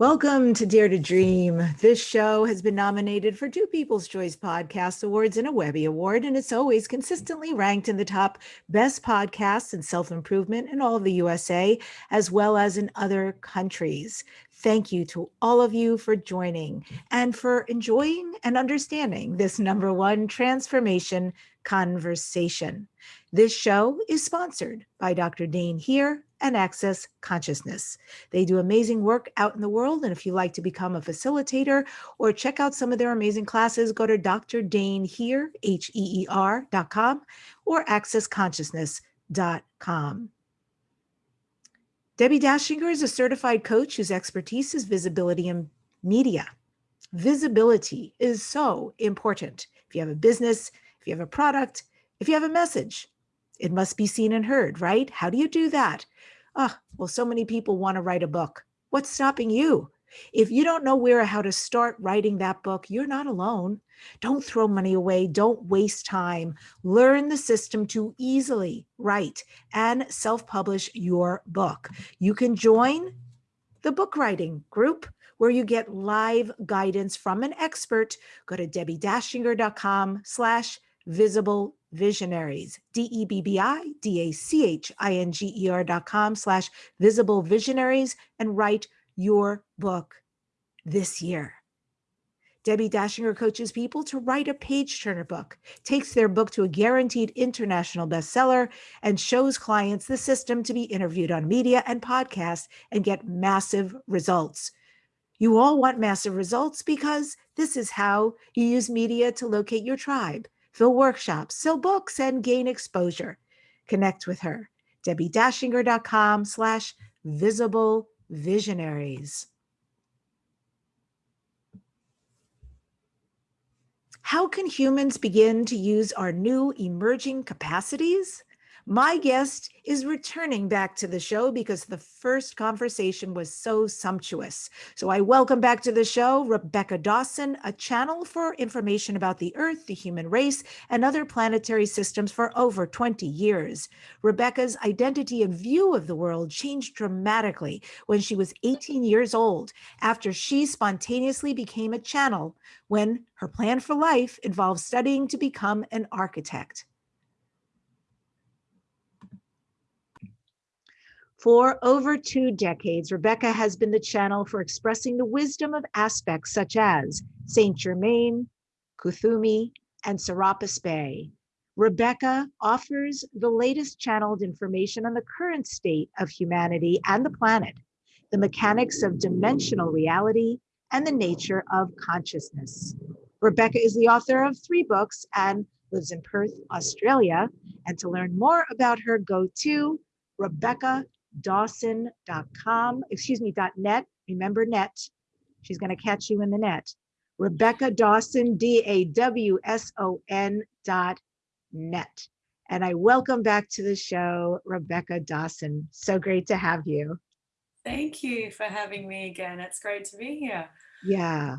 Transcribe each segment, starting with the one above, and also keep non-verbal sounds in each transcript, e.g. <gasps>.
Welcome to Dare to Dream. This show has been nominated for two People's Choice Podcast Awards and a Webby Award, and it's always consistently ranked in the top best podcasts and self improvement in all of the USA, as well as in other countries. Thank you to all of you for joining and for enjoying and understanding this number one transformation conversation. This show is sponsored by Dr. Dain Heer and Access Consciousness. They do amazing work out in the world. And if you'd like to become a facilitator or check out some of their amazing classes, go to Dr. Dain Heer, H-E-E-R dot com or accessconsciousness.com. Debbie Dachinger is a certified coach whose expertise is visibility in media. Visibility is so important. If you have a business, if you have a product, if you have a message, it must be seen and heard, right? How do you do that? Ah, oh, well, so many people want to write a book. What's stopping you? If you don't know where or how to start writing that book, you're not alone. Don't throw money away. Don't waste time. Learn the system to easily write and self publish your book. You can join the book writing group where you get live guidance from an expert. Go to debbiedachinger.com slash visible visionaries, D-E-B-B-I-D-A-C-H-I-N-G-E-R dot com slash visible visionaries and write your book this year. Debbie Dachinger coaches people to write a page turner book, takes their book to a guaranteed international bestseller, and shows clients the system to be interviewed on media and podcasts and get massive results. You all want massive results because this is how you use media to locate your tribe fill workshops, sell books, and gain exposure. Connect with her, debbiedachinger.com slash visible visionaries. How can humans begin to use our new emerging capacities? My guest is returning back to the show because the first conversation was so sumptuous. So I welcome back to the show Rebecca Dawson, a channel for information about the Earth, the human race, and other planetary systems for over 20 years. Rebecca's identity and view of the world changed dramatically when she was 18 years old after she spontaneously became a channel when her plan for life involved studying to become an architect. For over two decades, Rebecca has been the channel for expressing the wisdom of aspects such as Saint Germain, Kuthumi, and Serapis Bey. Rebecca offers the latest channeled information on the current state of humanity and the planet, the mechanics of dimensional reality, and the nature of consciousness. Rebecca is the author of three books and lives in Perth, Australia. And to learn more about her, go to Rebecca dawson.com, excuse me, .net, remember net. She's going to catch you in the net. Rebecca Dawson, D-A-W-S-O-N dot net. And I welcome back to the show, Rebecca Dawson. So great to have you. Thank you for having me again. It's great to be here. Yeah.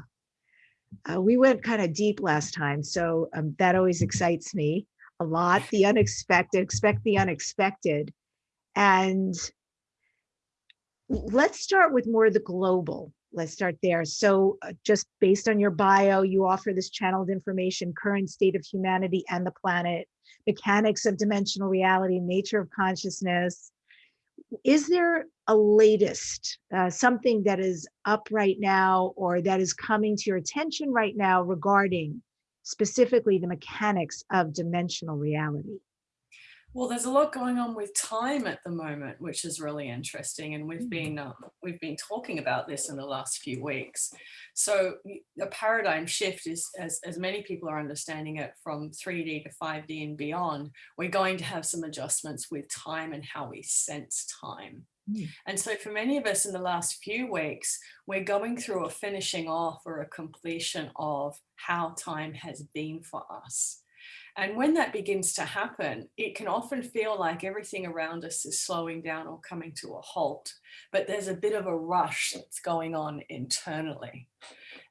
Uh, we went kind of deep last time, so um, that always excites me a lot. The unexpected, expect the unexpected. And let's start with more of the global. Let's start there. So uh, just based on your bio, you offer this channeled information, current state of humanity and the planet, mechanics of dimensional reality, nature of consciousness. Is there a latest, uh, something that is up right now or that is coming to your attention right now regarding specifically the mechanics of dimensional reality? Well, there's a lot going on with time at the moment, which is really interesting. And we've been uh, we've been talking about this in the last few weeks. So a paradigm shift is, as, as many people are understanding it, from 3D to 5D and beyond, we're going to have some adjustments with time and how we sense time. Hmm. And so for many of us in the last few weeks, we're going through a finishing off or a completion of how time has been for us. And when that begins to happen, it can often feel like everything around us is slowing down or coming to a halt, but there's a bit of a rush that's going on internally.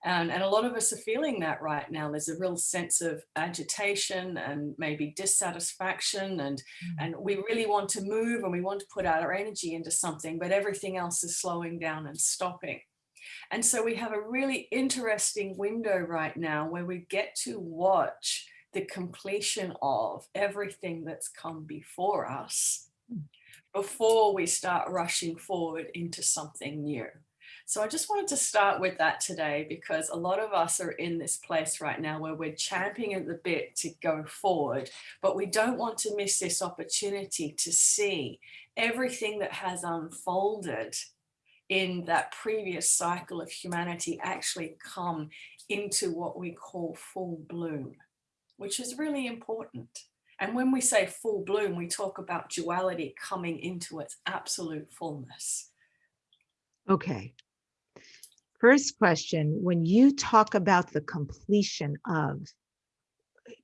And, and a lot of us are feeling that right now. There's a real sense of agitation and maybe dissatisfaction and, mm. and we really want to move and we want to put out our energy into something, but everything else is slowing down and stopping. And so we have a really interesting window right now where we get to watch the completion of everything that's come before us hmm. before we start rushing forward into something new. So I just wanted to start with that today because a lot of us are in this place right now where we're champing at the bit to go forward, but we don't want to miss this opportunity to see everything that has unfolded in that previous cycle of humanity actually come into what we call full bloom, which is really important. And when we say full bloom, we talk about duality coming into its absolute fullness. Okay. First question, when you talk about the completion of,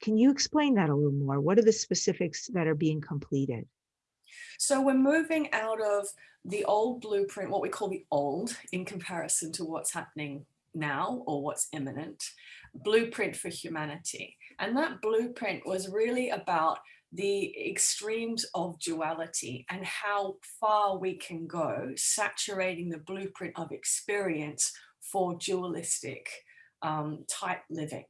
can you explain that a little more? What are the specifics that are being completed? So we're moving out of the old blueprint, what we call the old in comparison to what's happening now or what's imminent, blueprint for humanity. And that blueprint was really about the extremes of duality and how far we can go saturating the blueprint of experience for dualistic um, type living.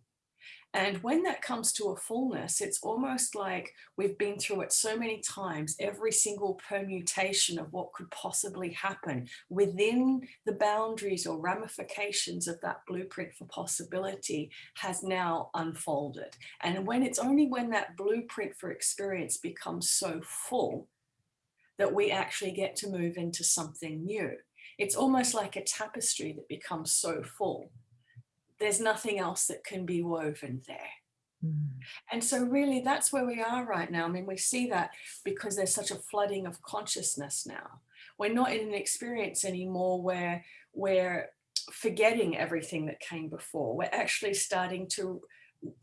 And when that comes to a fullness, it's almost like we've been through it so many times, every single permutation of what could possibly happen within the boundaries or ramifications of that blueprint for possibility has now unfolded. And when it's only when that blueprint for experience becomes so full that we actually get to move into something new. It's almost like a tapestry that becomes so full there's nothing else that can be woven there. Mm. And so really that's where we are right now. I mean, we see that because there's such a flooding of consciousness now. We're not in an experience anymore where we're forgetting everything that came before. We're actually starting to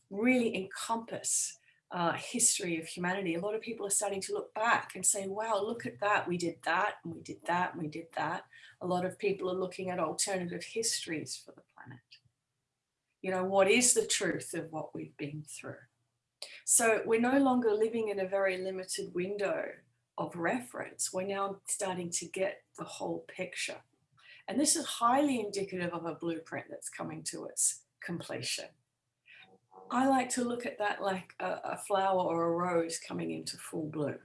really encompass uh, history of humanity. A lot of people are starting to look back and say, wow, look at that. We did that and we did that and we did that. A lot of people are looking at alternative histories for the you know, what is the truth of what we've been through? So we're no longer living in a very limited window of reference. We're now starting to get the whole picture. And this is highly indicative of a blueprint that's coming to its completion. I like to look at that like a, a flower or a rose coming into full bloom.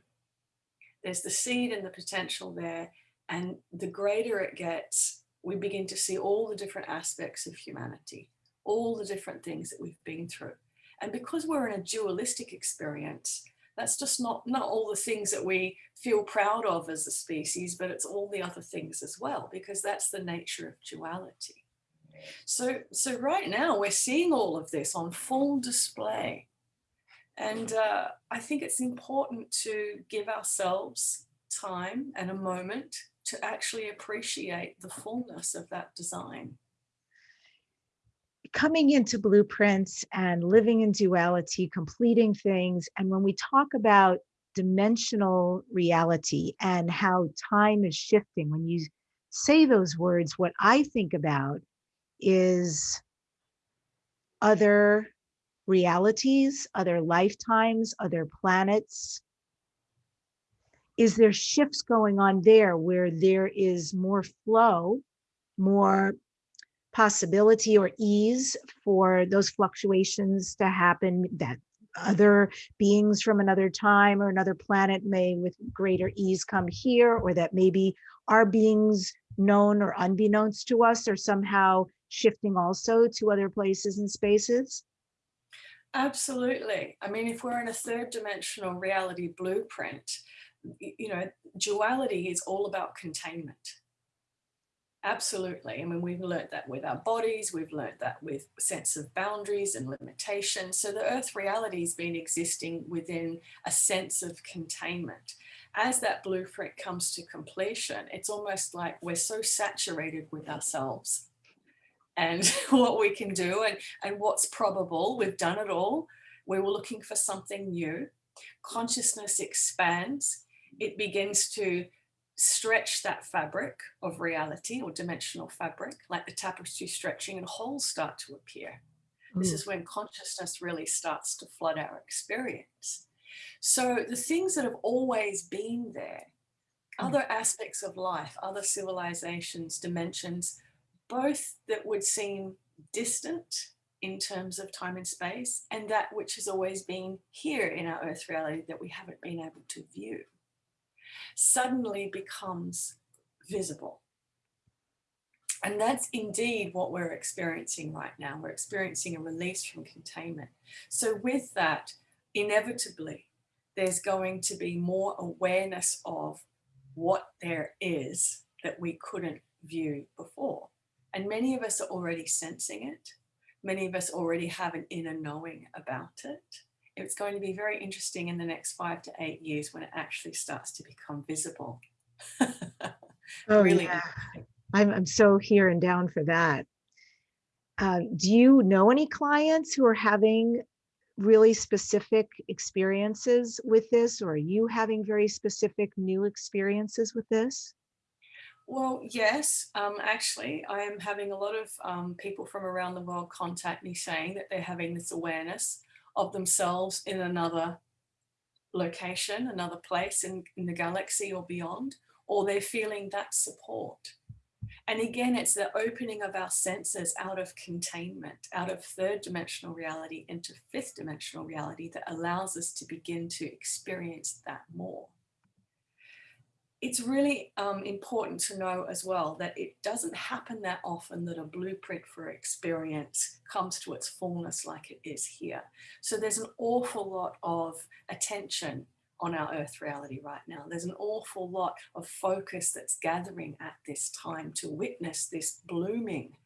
There's the seed and the potential there. And the greater it gets, we begin to see all the different aspects of humanity all the different things that we've been through. And because we're in a dualistic experience, that's just not, not all the things that we feel proud of as a species, but it's all the other things as well, because that's the nature of duality. So, so right now we're seeing all of this on full display. And uh, I think it's important to give ourselves time and a moment to actually appreciate the fullness of that design coming into blueprints and living in duality, completing things. And when we talk about dimensional reality and how time is shifting, when you say those words, what I think about is other realities, other lifetimes, other planets. Is there shifts going on there where there is more flow, more possibility or ease for those fluctuations to happen that other beings from another time or another planet may with greater ease come here or that maybe our beings known or unbeknownst to us are somehow shifting also to other places and spaces? Absolutely. I mean, if we're in a third dimensional reality blueprint, you know, duality is all about containment. Absolutely. I mean, we've learned that with our bodies, we've learned that with sense of boundaries and limitations. So the earth reality has been existing within a sense of containment. As that blueprint comes to completion, it's almost like we're so saturated with ourselves and <laughs> what we can do and, and what's probable. We've done it all. We were looking for something new. Consciousness expands. It begins to stretch that fabric of reality or dimensional fabric, like the tapestry stretching and holes start to appear. Mm. This is when consciousness really starts to flood our experience. So the things that have always been there, mm. other aspects of life, other civilizations, dimensions, both that would seem distant in terms of time and space and that which has always been here in our earth reality that we haven't been able to view suddenly becomes visible. And that's indeed what we're experiencing right now. We're experiencing a release from containment. So with that, inevitably, there's going to be more awareness of what there is that we couldn't view before. And many of us are already sensing it. Many of us already have an inner knowing about it. It's going to be very interesting in the next five to eight years when it actually starts to become visible. <laughs> oh, really yeah. I'm, I'm so here and down for that. Uh, do you know any clients who are having really specific experiences with this or are you having very specific new experiences with this? Well, yes, um, actually, I am having a lot of um, people from around the world contact me saying that they're having this awareness of themselves in another location, another place in, in the galaxy or beyond, or they're feeling that support. And again, it's the opening of our senses out of containment, out of third dimensional reality into fifth dimensional reality that allows us to begin to experience that more it's really um, important to know as well that it doesn't happen that often that a blueprint for experience comes to its fullness like it is here. So there's an awful lot of attention on our earth reality right now. There's an awful lot of focus that's gathering at this time to witness this blooming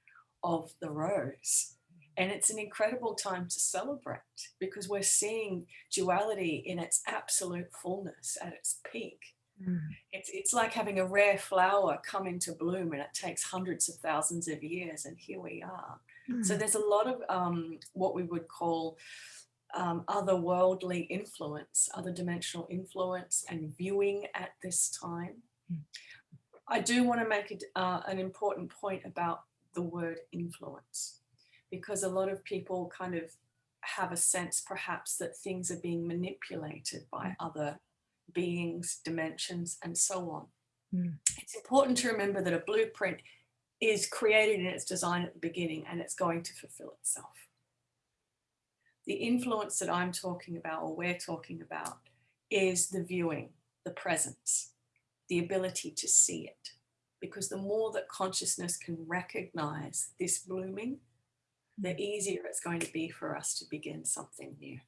of the rose. And it's an incredible time to celebrate because we're seeing duality in its absolute fullness at its peak. Mm. It's, it's like having a rare flower come into bloom and it takes hundreds of thousands of years and here we are. Mm. So there's a lot of um, what we would call um, otherworldly influence, other dimensional influence and viewing at this time. Mm. I do want to make it, uh, an important point about the word influence because a lot of people kind of have a sense perhaps that things are being manipulated by mm. other beings, dimensions, and so on. Mm. It's important to remember that a blueprint is created in its design at the beginning and it's going to fulfill itself. The influence that I'm talking about or we're talking about is the viewing, the presence, the ability to see it. Because the more that consciousness can recognize this blooming, the hmm. easier it's going to be for us to begin something new.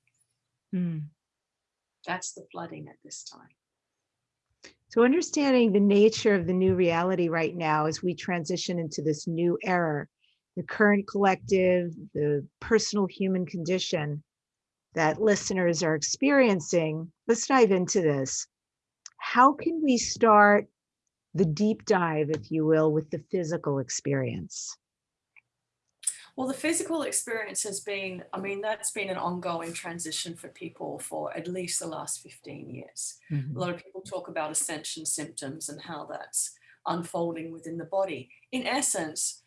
Mm. That's the flooding at this time. So understanding the nature of the new reality right now as we transition into this new era, the current collective, the personal human condition that listeners are experiencing, let's dive into this. How can we start the deep dive, if you will, with the physical experience? Well, the physical experience has been, I mean, that's been an ongoing transition for people for at least the last 15 years. Mm -hmm. A lot of people talk about ascension symptoms and how that's unfolding within the body. In essence,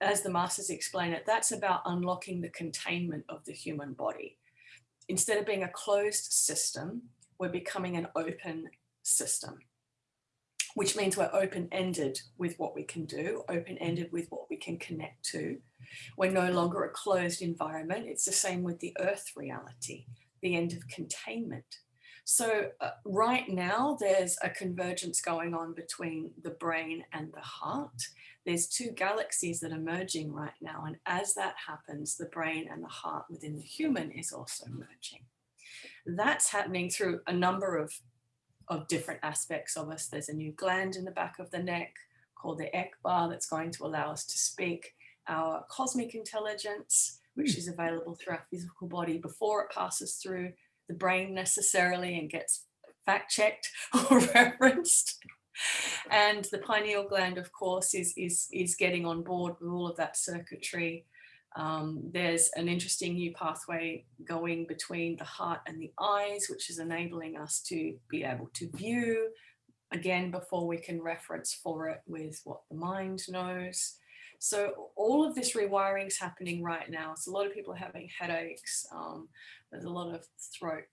as the masters explain it, that's about unlocking the containment of the human body. Instead of being a closed system, we're becoming an open system which means we're open-ended with what we can do, open-ended with what we can connect to. We're no longer a closed environment. It's the same with the earth reality, the end of containment. So uh, right now there's a convergence going on between the brain and the heart. There's two galaxies that are merging right now. And as that happens, the brain and the heart within the human is also merging. That's happening through a number of of different aspects of us. There's a new gland in the back of the neck called the Ekbar that's going to allow us to speak our cosmic intelligence, which hmm. is available through our physical body before it passes through the brain necessarily and gets fact checked <laughs> or referenced. And the pineal gland, of course, is, is, is getting on board with all of that circuitry um, there's an interesting new pathway going between the heart and the eyes, which is enabling us to be able to view again before we can reference for it with what the mind knows. So all of this rewiring is happening right now. So a lot of people are having headaches. Um, there's a lot of throat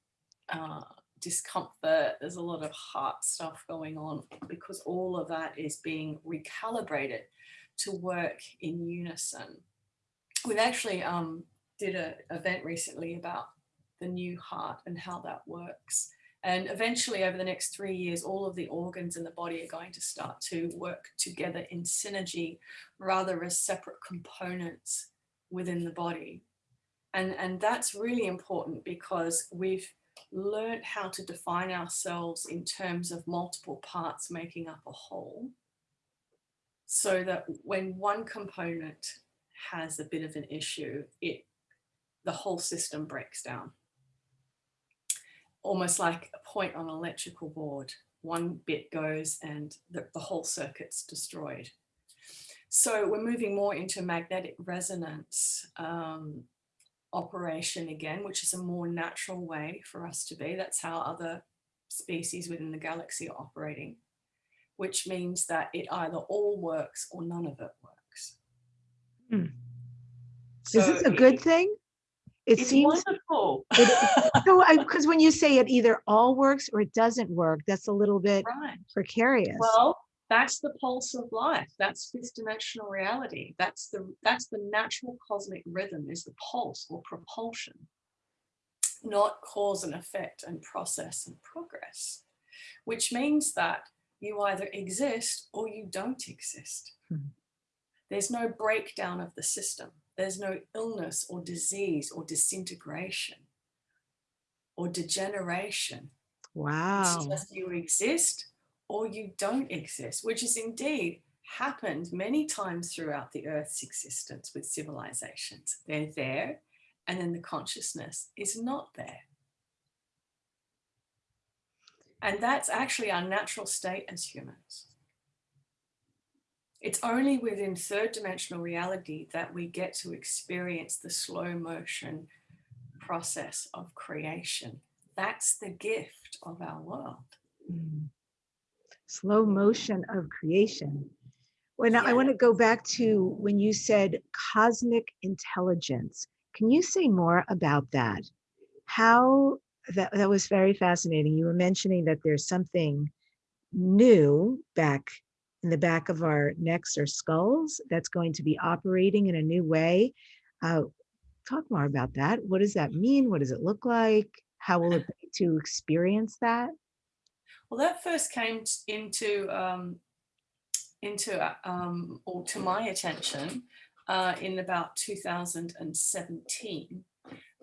uh, discomfort. There's a lot of heart stuff going on because all of that is being recalibrated to work in unison. We've actually um, did an event recently about the new heart and how that works. And eventually over the next three years, all of the organs in the body are going to start to work together in synergy rather as separate components within the body. And, and that's really important because we've learned how to define ourselves in terms of multiple parts making up a whole. So that when one component has a bit of an issue, it the whole system breaks down. Almost like a point on an electrical board. One bit goes and the, the whole circuit's destroyed. So we're moving more into magnetic resonance um, operation again, which is a more natural way for us to be. That's how other species within the galaxy are operating, which means that it either all works or none of it works. Hmm. So is this a good thing? It it's seems wonderful. <laughs> <laughs> so because when you say it either all works or it doesn't work, that's a little bit right. precarious. Well, that's the pulse of life. That's fifth dimensional reality. That's the that's the natural cosmic rhythm is the pulse or propulsion, not cause and effect and process and progress, which means that you either exist or you don't exist. Hmm. There's no breakdown of the system. There's no illness or disease or disintegration or degeneration. wow. It's just you exist or you don't exist, which has indeed happened many times throughout the Earth's existence with civilizations. They're there, and then the consciousness is not there. And that's actually our natural state as humans. It's only within third dimensional reality that we get to experience the slow motion process of creation. That's the gift of our world. Mm. Slow motion of creation. When I want to go back to when you said cosmic intelligence, can you say more about that? How that, that was very fascinating. You were mentioning that there's something new back in the back of our necks or skulls that's going to be operating in a new way. Uh, talk more about that. What does that mean? What does it look like? How will it <clears throat> be to experience that? Well, that first came into um, into uh, um, or to my attention uh, in about 2017.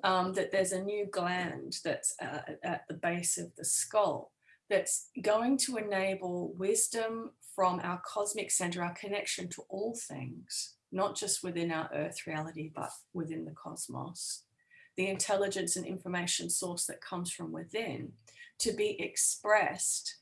Um, that there's a new gland that's uh, at the base of the skull that's going to enable wisdom from our cosmic center, our connection to all things, not just within our earth reality, but within the cosmos, the intelligence and information source that comes from within to be expressed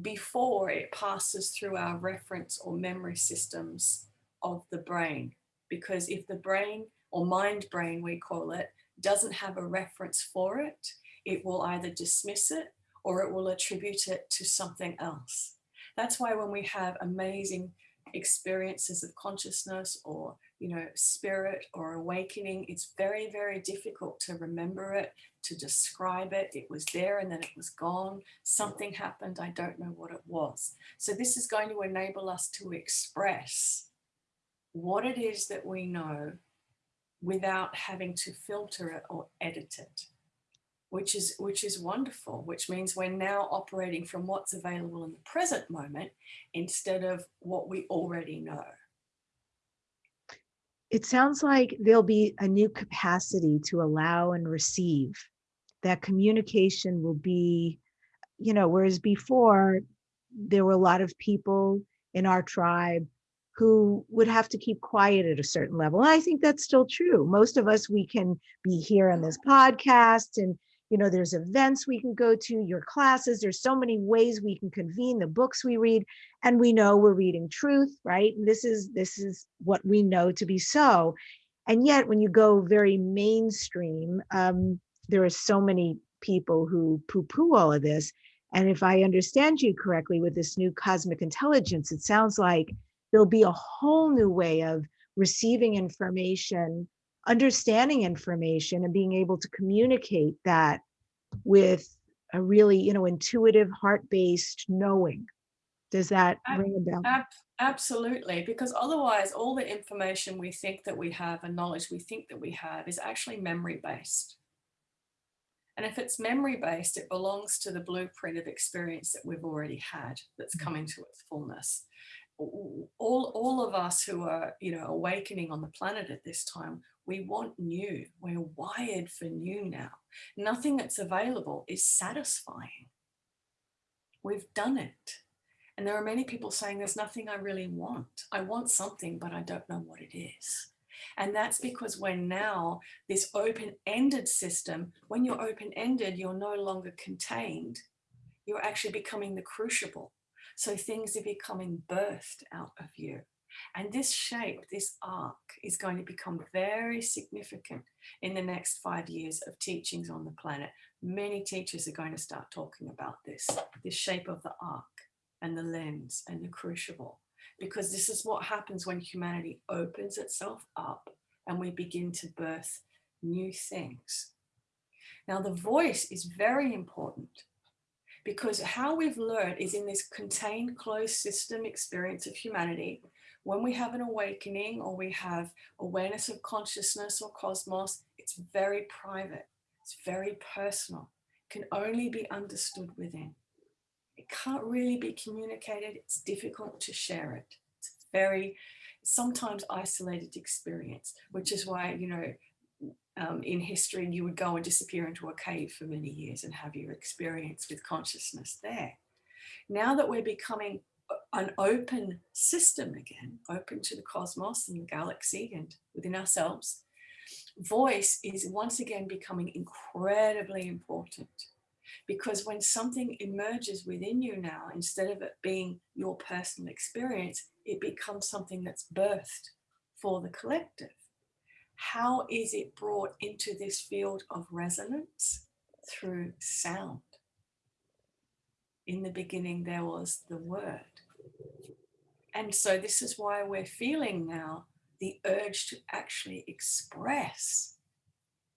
before it passes through our reference or memory systems of the brain. Because if the brain or mind brain, we call it, doesn't have a reference for it, it will either dismiss it or it will attribute it to something else. That's why when we have amazing experiences of consciousness or you know spirit or awakening it's very very difficult to remember it to describe it. It was there and then it was gone. Something happened. I don't know what it was. So this is going to enable us to express what it is that we know without having to filter it or edit it which is which is wonderful which means we're now operating from what's available in the present moment instead of what we already know. It sounds like there'll be a new capacity to allow and receive. That communication will be you know whereas before there were a lot of people in our tribe who would have to keep quiet at a certain level. And i think that's still true. Most of us we can be here on this podcast and you know there's events we can go to your classes there's so many ways we can convene the books we read and we know we're reading truth right? And this is this is what we know to be so. And yet when you go very mainstream um, there are so many people who poo-poo all of this. And if i understand you correctly with this new cosmic intelligence it sounds like there'll be a whole new way of receiving information understanding information and being able to communicate that with a really you know intuitive heart-based knowing Does that Ab- ring a bell? Ab- absolutely, because otherwise all the information we think that we have and knowledge we think that we have is actually memory based. And if it's memory based, it belongs to the blueprint of experience that we've already had that's Mhm. coming to its fullness. All, all of us who are, you know, awakening on the planet at this time, we want new. We're wired for new now. Nothing that's available is satisfying. We've done it. And there are many people saying there's nothing I really want. I want something, but I don't know what it is. And that's because we're now this open-ended system. When you're open-ended, you're no longer contained. You're actually becoming the crucible. So things are becoming birthed out of you. And this shape, this arc is going to become very significant in the next five years of teachings on the planet. Many teachers are going to start talking about this, this shape of the arc and the lens and the crucible because this is what happens when humanity opens itself up and we begin to birth new things. Now, the voice is very important because how we've learned is in this contained closed system experience of humanity. When we have an awakening or we have awareness of consciousness or cosmos, it's very private, it's very personal, it can only be understood within. It can't really be communicated. It's difficult to share it. It's very, sometimes isolated experience, which is why, you know, um, in history, you would go and disappear into a cave for many years and have your experience with consciousness there. Now that we're becoming an open system again, open to the cosmos and the galaxy and within ourselves, voice is once again becoming incredibly important because when something emerges within you now, instead of it being your personal experience, it becomes something that's birthed for the collective. How is it brought into this field of resonance? Through sound. In the beginning, there was the word. And so this is why we're feeling now the urge to actually express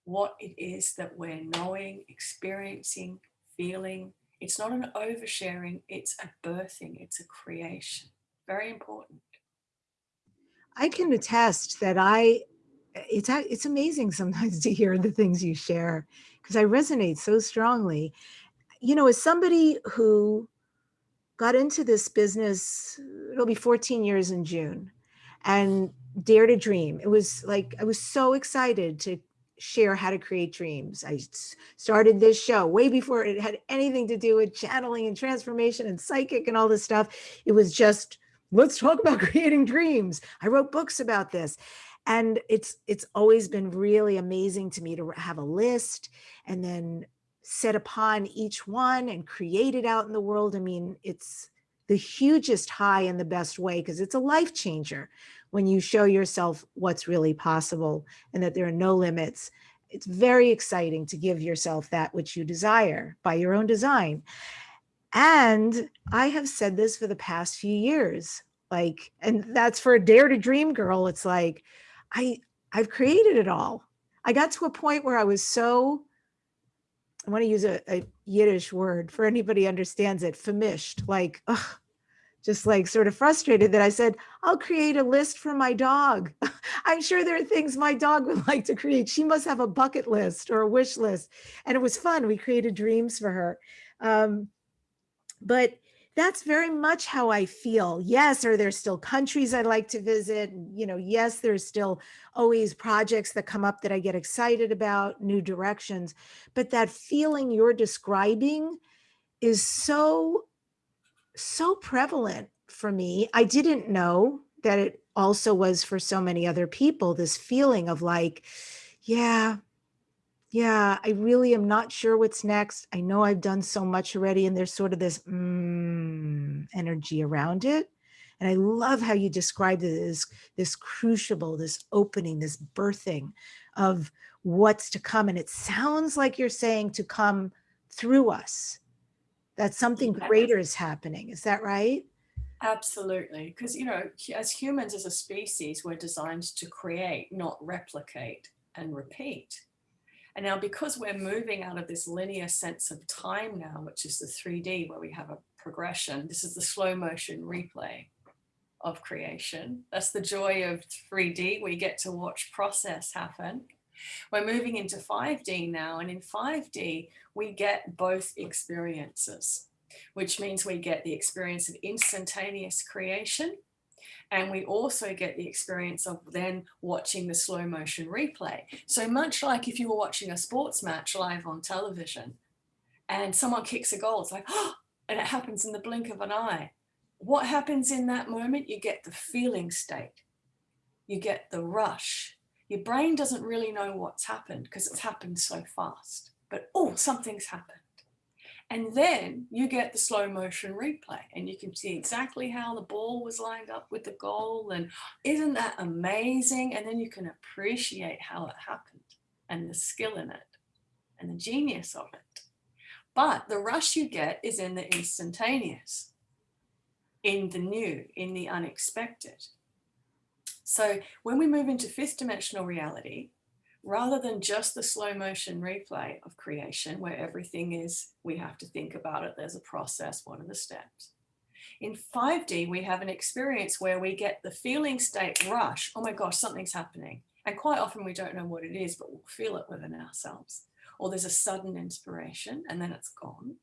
what it is that we're knowing, experiencing, feeling. It's not an oversharing, it's a birthing, it's a creation. Very important. I can attest that I, it's, it's amazing sometimes <laughs> to hear the things you share because I resonate so strongly. You know, as somebody who got into this business, it'll be 14 years in June, and Dare to Dream. It was like, I was so excited to share how to create dreams. I started this show way before it had anything to do with channeling and transformation and psychic and all this stuff. It was just, let's talk about <laughs> creating dreams. I wrote books about this. And it's it's always been really amazing to me to have a list and then set upon each one and create it out in the world. I mean, it's the hugest high in the best way because it's a life changer when you show yourself what's really possible and that there are no limits. It's very exciting to give yourself that which you desire by your own design. And I have said this for the past few years, like, and that's for a dare to dream girl. It's like, I, I've created it all. I got to a point where I was so, I want to use a, a Yiddish word for anybody understands it, farmisht, like, ugh, just like sort of frustrated that I said, I'll create a list for my dog. <laughs> I'm sure there are things my dog would <laughs> like to create. She must have a bucket list or a wish list. And it was fun. We created dreams for her. Um, but that's very much how I feel. Yes, are there still countries I'd like to visit? You know, yes, there's still always projects that come up that I get excited about, new directions. But that feeling you're describing is so so prevalent for me. I didn't know that it also was for so many other people, this feeling of like, yeah, yeah, I really am not sure what's next. I know I've done so much already and there's sort of this mm, energy around it. And I love how you described it as this crucible, this opening, this birthing of what's to come. And it sounds like you're saying to come through us that something greater is happening. Is that right? Absolutely. Because, you know, as humans, as a species, we're designed to create, not replicate and repeat. And now because we're moving out of this linear sense of time now, which is the 3D where we have a progression, this is the slow motion replay of creation. That's the joy of 3D. We get to watch process happen. We're moving into 5D now, and in 5D, we get both experiences, which means we get the experience of instantaneous creation, and we also get the experience of then watching the slow motion replay. So much like if you were watching a sports match live on television, and someone kicks a goal, it's like, oh, <gasps> and it happens in the blink of an eye. What happens in that moment? You get the feeling state. You get the rush your brain doesn't really know what's happened because it's happened so fast, but oh, something's happened. And then you get the slow motion replay and you can see exactly how the ball was lined up with the goal. And isn't that amazing? And then you can appreciate how it happened and the skill in it and the genius of it. But the rush you get is in the instantaneous, in the new, in the unexpected. So when we move into fifth dimensional reality, rather than just the slow motion replay of creation where everything is, we have to think about it, there's a process, what are the steps? In 5D, we have an experience where we get the feeling state rush, oh my gosh, something's happening. And quite often we don't know what it is, but we'll feel it within ourselves. Or there's a sudden inspiration and then it's gone.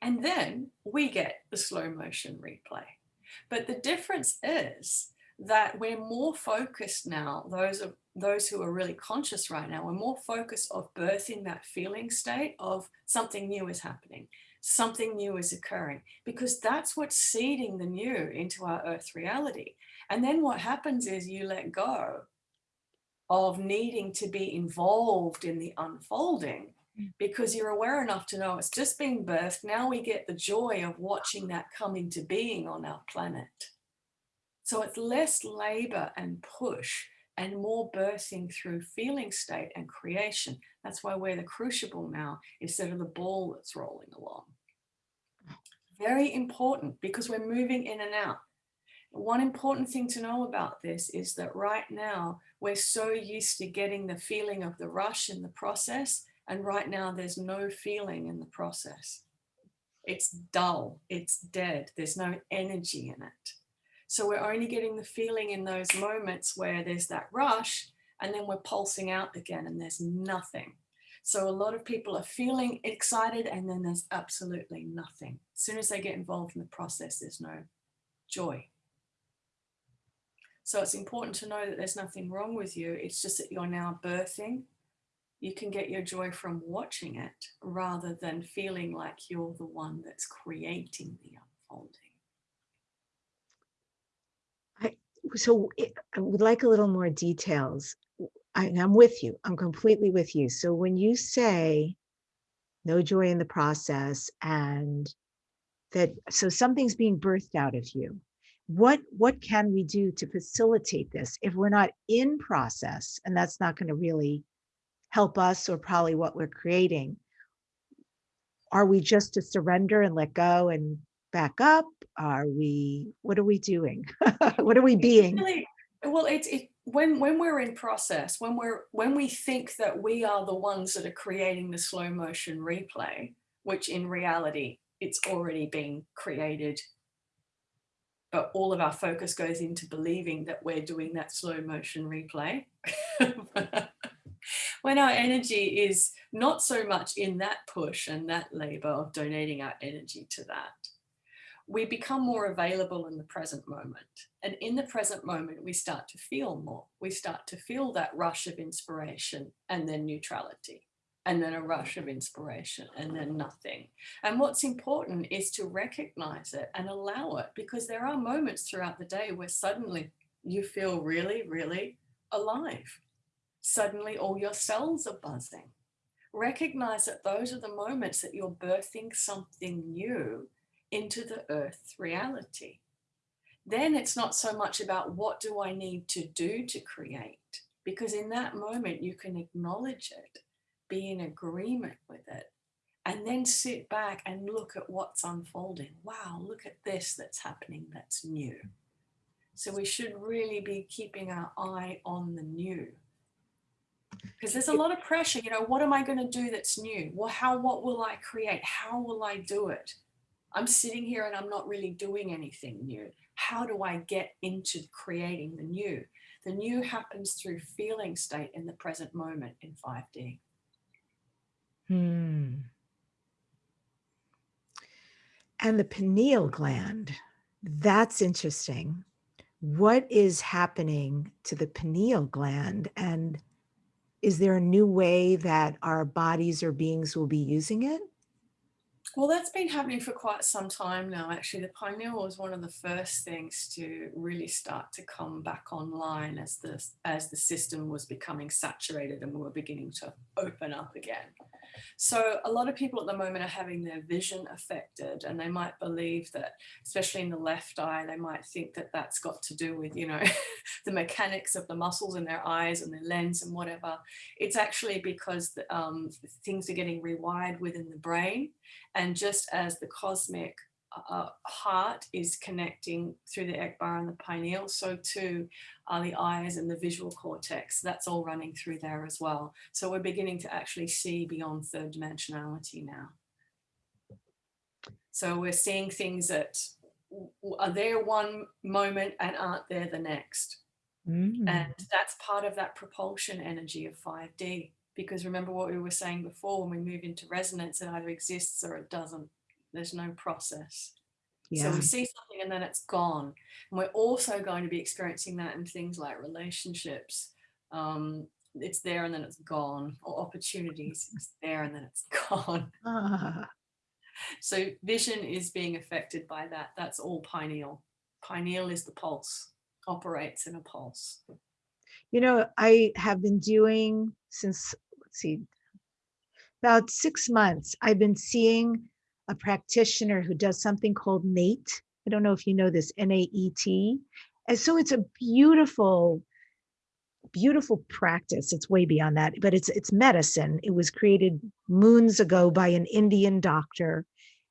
And then we get the slow motion replay. But the difference is that we're more focused now, those of those who are really conscious right now, we're more focused of birthing that feeling state of something new is happening, something new is occurring, because that's what's seeding the new into our earth reality. And then what happens is you let go of needing to be involved in the unfolding mm. because you're aware enough to know it's just being birthed. Now we get the joy of watching that come into being on our planet. So it's less labor and push and more birthing through feeling state and creation. That's why we're the crucible now instead of the ball that's rolling along. Very important because we're moving in and out. One important thing to know about this is that right now we're so used to getting the feeling of the rush in the process. And right now there's no feeling in the process. It's dull, it's dead, there's no energy in it. So we're only getting the feeling in those moments where there's that rush and then we're pulsing out again and there's nothing. So a lot of people are feeling excited and then there's absolutely nothing. As soon as they get involved in the process, there's no joy. So it's important to know that there's nothing wrong with you. It's just that you're now birthing. You can get your joy from watching it rather than feeling like you're the one that's creating the unfolding. So I would like a little more details. I, I'm with you. I'm completely with you. So when you say no joy in the process and that so something's being birthed out of you what what can we do to facilitate this if we're not in process and that's not going to really help us or probably what we're creating are we just to surrender and let go and back up? Are we, what are we doing? <laughs> what are we being? Really, well, it's it, when when we're in process, when we're when we think that we are the ones that are creating the slow motion replay, which in reality it's already been created, but all of our focus goes into believing that we're doing that slow motion replay. <laughs> when our energy is not so much in that push and that labor of donating our energy to that, we become more available in the present moment. And in the present moment, we start to feel more. We start to feel that rush of inspiration and then neutrality and then a rush of inspiration and then nothing. And what's important is to recognize it and allow it because there are moments throughout the day where suddenly you feel really, really alive. Suddenly all your cells are buzzing. Recognize that those are the moments that you're birthing something new into the earth reality. Then it's not so much about what do I need to do to create, because in that moment you can acknowledge it, be in agreement with it, and then sit back and look at what's unfolding. Wow, look at this that's happening that's new. So we should really be keeping our eye on the new. because there's a lot of pressure you know what am i going to do that's new well how what will i create how will i do it i'm sitting here and i'm not really doing anything new how do i get into creating the new the new happens through feeling state in the present moment in 5d Hmm. And the pineal gland, that's interesting. What is happening to the pineal gland? And is there a new way that our bodies or beings will be using it? Well, that's been happening for quite some time now. Actually, the pineal was one of the first things to really start to come back online as the as the system was becoming saturated and we were beginning to open up again. So a lot of people at the moment are having their vision affected and they might believe that, especially in the left eye, they might think that that's got to do with, you know, <laughs> the mechanics of the muscles in their eyes and their lens and whatever. It's actually because um, things are getting rewired within the brain. And just as the cosmic uh, heart is connecting through the Ekbar and the pineal, so too are the eyes and the visual cortex. That's all running through there as well. So we're beginning to actually see beyond third dimensionality now. So we're seeing things that are there one moment and aren't there the next. Mm. And that's part of that propulsion energy of 5D. Because remember what we were saying before, when we move into resonance, it either exists or it doesn't. There's no process. So we see something and then it's gone. And we're also going to be experiencing that in things like relationships. Um, it's there and then it's gone, or opportunities, <laughs> it's there and then it's <laughs> gone. Ah, So vision is being affected by that. That's all pineal. Pineal is the pulse, operates in a pulse. You know, I have been doing since, let's see, about six months, I've been seeing a practitioner who does something called NATE. I don't know if you know this, N-A-E-T. And so it's a beautiful, beautiful practice. It's way beyond that, but it's it's medicine. It was created moons ago by an Indian doctor.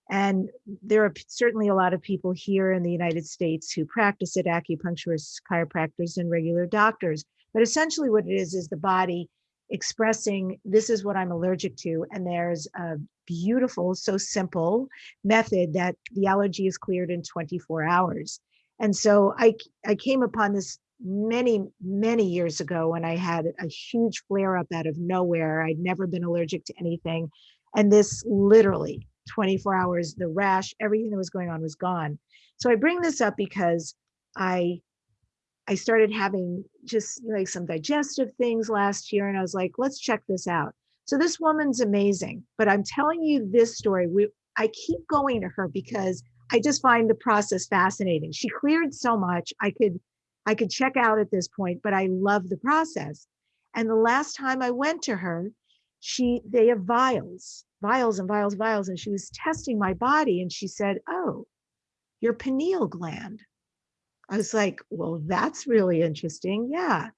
And there are certainly a lot of people here in the United States who practice it, acupuncturists, chiropractors, and regular doctors. But essentially what it is, is the body expressing, this is what I'm allergic to. And there's a beautiful, so simple method that the allergy is cleared in 24 hours. And so I, I came upon this many, many years ago when I had a huge flare up out of nowhere. I'd never been allergic to anything. And this literally 24 hours, the rash, everything that was going on was gone. So I bring this up because I I started having just like some digestive things last year and I was like, let's check this out. So this woman's amazing, but I'm telling you this story. We I keep going to her because I just find the process fascinating. She cleared so much. I could I could check out at this point, but I love the process. And the last time I went to her, she they have vials, vials and vials, vials, and she was testing my body and she said, "Oh, your pineal gland." I was like, "Well, that's really interesting." Yeah.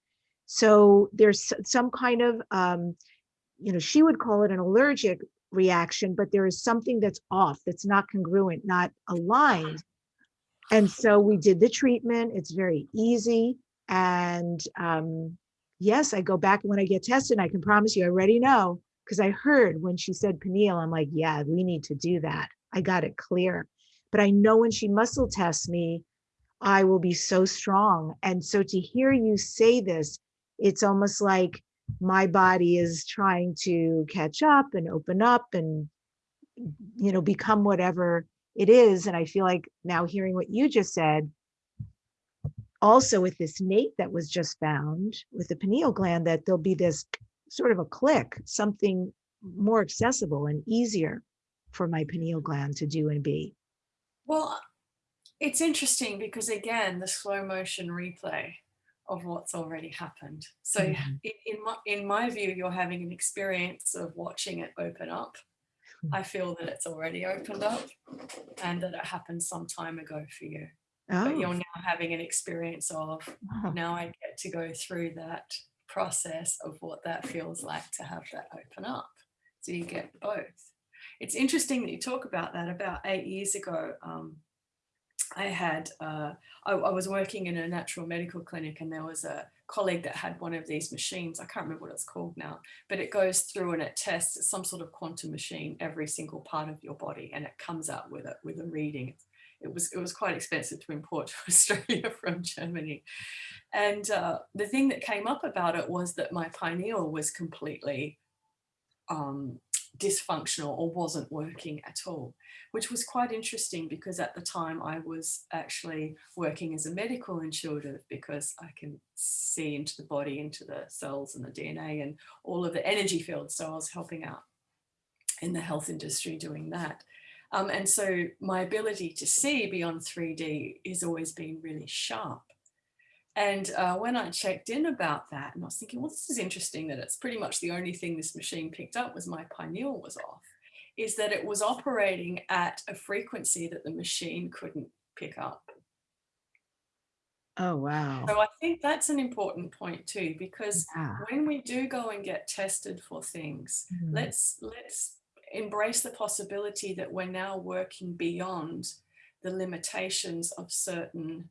So there's some kind of um, you know, she would call it an allergic reaction, but there is something that's off, that's not congruent, not aligned. And so we did the treatment. It's very easy. And um, yes, I go back when I get tested. I can promise you, I already know because I heard when she said pineal, I'm like, yeah, we need to do that. I got it clear. But I know when she muscle tests me, I will be so strong. And so to hear you say this, it's almost like my body is trying to catch up and open up and you know become whatever it is and i feel like now hearing what you just said also with this nate that was just found with the pineal gland that there'll be this sort of a click something more accessible and easier for my pineal gland to do and be. Well, it's interesting because again, the slow motion replay of what's already happened. So Mhm. in, in my in my view, you're having an experience of watching it open up. Hmm. I feel that it's already opened up and that it happened some time ago for you. But you're oh now having an experience of wow. now I get to go through that process of what that feels like to have that open up. So you get both. It's interesting that you talk about that. About eight years ago, um, I had, uh, I, I, was working in a natural medical clinic and there was a colleague that had one of these machines. I can't remember what it's called now, but it goes through and it tests some sort of quantum machine, every single part of your body, and it comes out with it with a reading. It was, it was quite expensive to import <laughs> to Australia from Germany. And uh, the thing that came up about it was that my pineal was completely um, dysfunctional or wasn't working at all, which was quite interesting because at the time I was actually working as a medical intuitive because I can see into the body, into the cells and the DNA and all of the energy fields. So I was helping out in the health industry doing that. Um, and so my ability to see beyond 3D has always been really sharp. And uh, when I checked in about that, and I was thinking, well, this is interesting that it's pretty much the only thing this machine picked up was my pineal was off, is that it was operating at a frequency that the machine couldn't pick up. Oh, wow. So I think that's an important point too, because yeah. when we do go and get tested for things, mm. let's let's embrace the possibility that we're now working beyond the limitations of certain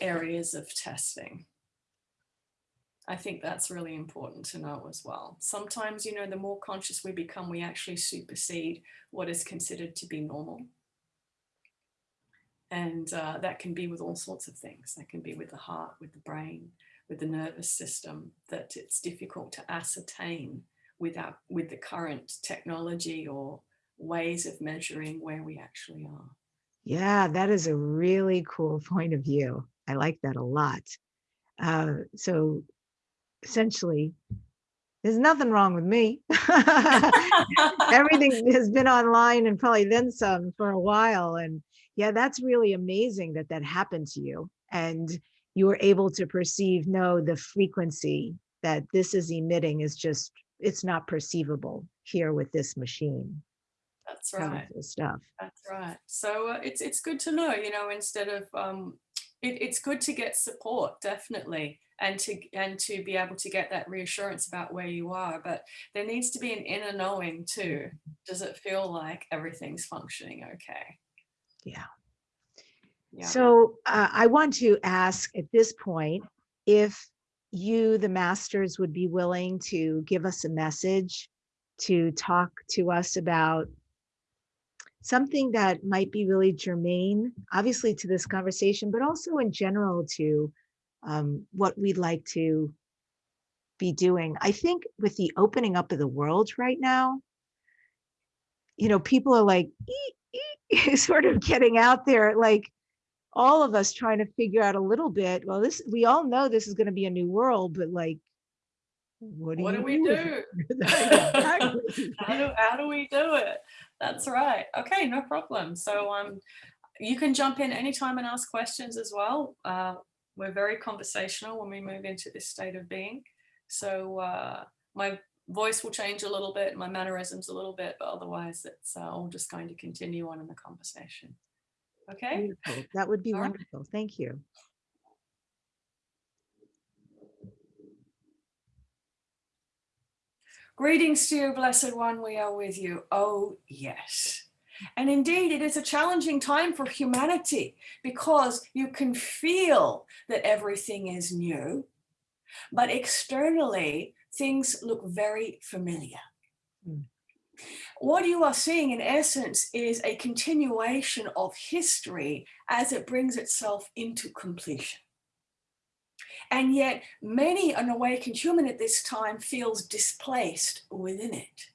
areas of testing. I think that's really important to know as well. Sometimes, you know, the more conscious we become, we actually supersede what is considered to be normal. And uh, that can be with all sorts of things. That can be with the heart, with the brain, with the nervous system, that it's difficult to ascertain without, with the current technology or ways of measuring where we actually are. Yeah, that is a really cool point of view. I like that a lot. Uh, so essentially, there's nothing wrong with me. <laughs> Everything has been online and probably then some for a while. And yeah, that's really amazing that that happened to you. And you were able to perceive, no, the frequency that this is emitting is just, it's not perceivable here with this machine. That's right. Stuff. That's right. So uh, it's it's good to know, you know, instead of um, it, it's good to get support, definitely, and to and to be able to get that reassurance about where you are. But there needs to be an inner knowing too. Does it feel like everything's functioning okay? Yeah. Yeah. So uh, I want to ask at this point if you, the masters, would be willing to give us a message to talk to us about something that might be really germane, obviously to this conversation, but also in general to um, what we'd like to be doing. I think with the opening up of the world right now, you know, people are like, ee, ee, <laughs> sort of getting out there, like all of us trying to figure out a little bit, well, this, we all know this is going to be a new world, but like, what do, what do we do? <laughs> <laughs> how, do how do we do it? That's right. Okay, no problem. So um, you can jump in anytime and ask questions as well. Uh, we're very conversational when we move into this state of being. So uh, my voice will change a little bit, my mannerisms a little bit, but otherwise it's uh, all just going to continue on in the conversation. Okay. Beautiful. That would be all wonderful. Right. Thank you. Greetings to you, Blessed One, we are with you. Oh, yes. And indeed, it is a challenging time for humanity because you can feel that everything is new, but externally, things look very familiar. Mm. What you are seeing in essence is a continuation of history as it brings itself into completion. And yet many an awakened human at this time feels displaced within it.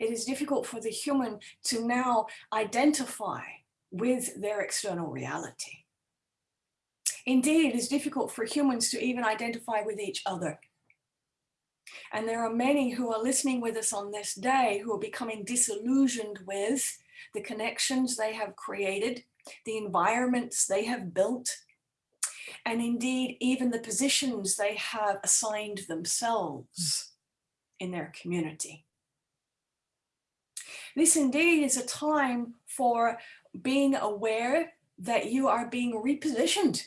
It is difficult for the human to now identify with their external reality. Indeed, it is difficult for humans to even identify with each other. And there are many who are listening with us on this day who are becoming disillusioned with the connections they have created, the environments they have built, and indeed even the positions they have assigned themselves in their community. This indeed is a time for being aware that you are being repositioned.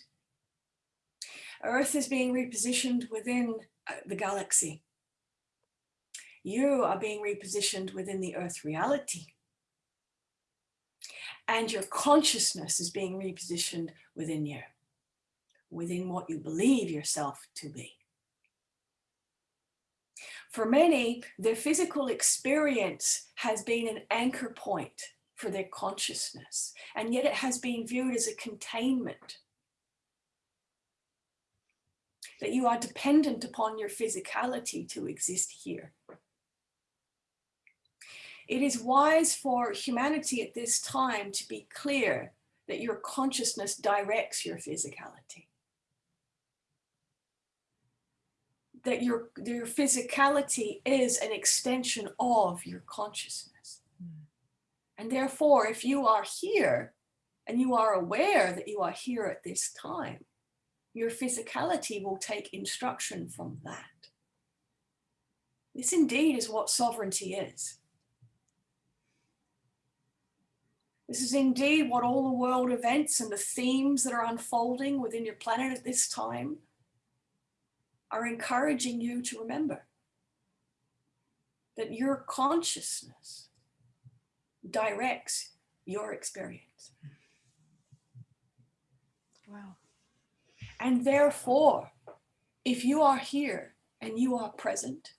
Earth is being repositioned within uh, the galaxy. You are being repositioned within the Earth reality. and your consciousness is being repositioned within you, within what you believe yourself to be. For many, their physical experience has been an anchor point for their consciousness, and yet it has been viewed as a containment. That you are dependent upon your physicality to exist here. It is wise for humanity at this time to be clear that your consciousness directs your physicality. That your, your physicality is an extension of your consciousness. Mm. And therefore, if you are here and you are aware that you are here at this time, your physicality will take instruction from that. This indeed is what sovereignty is. This is indeed what all the world events and the themes that are unfolding within your planet at this time are encouraging you to remember that your consciousness directs your experience. Wow. And therefore, if you are here and you are present,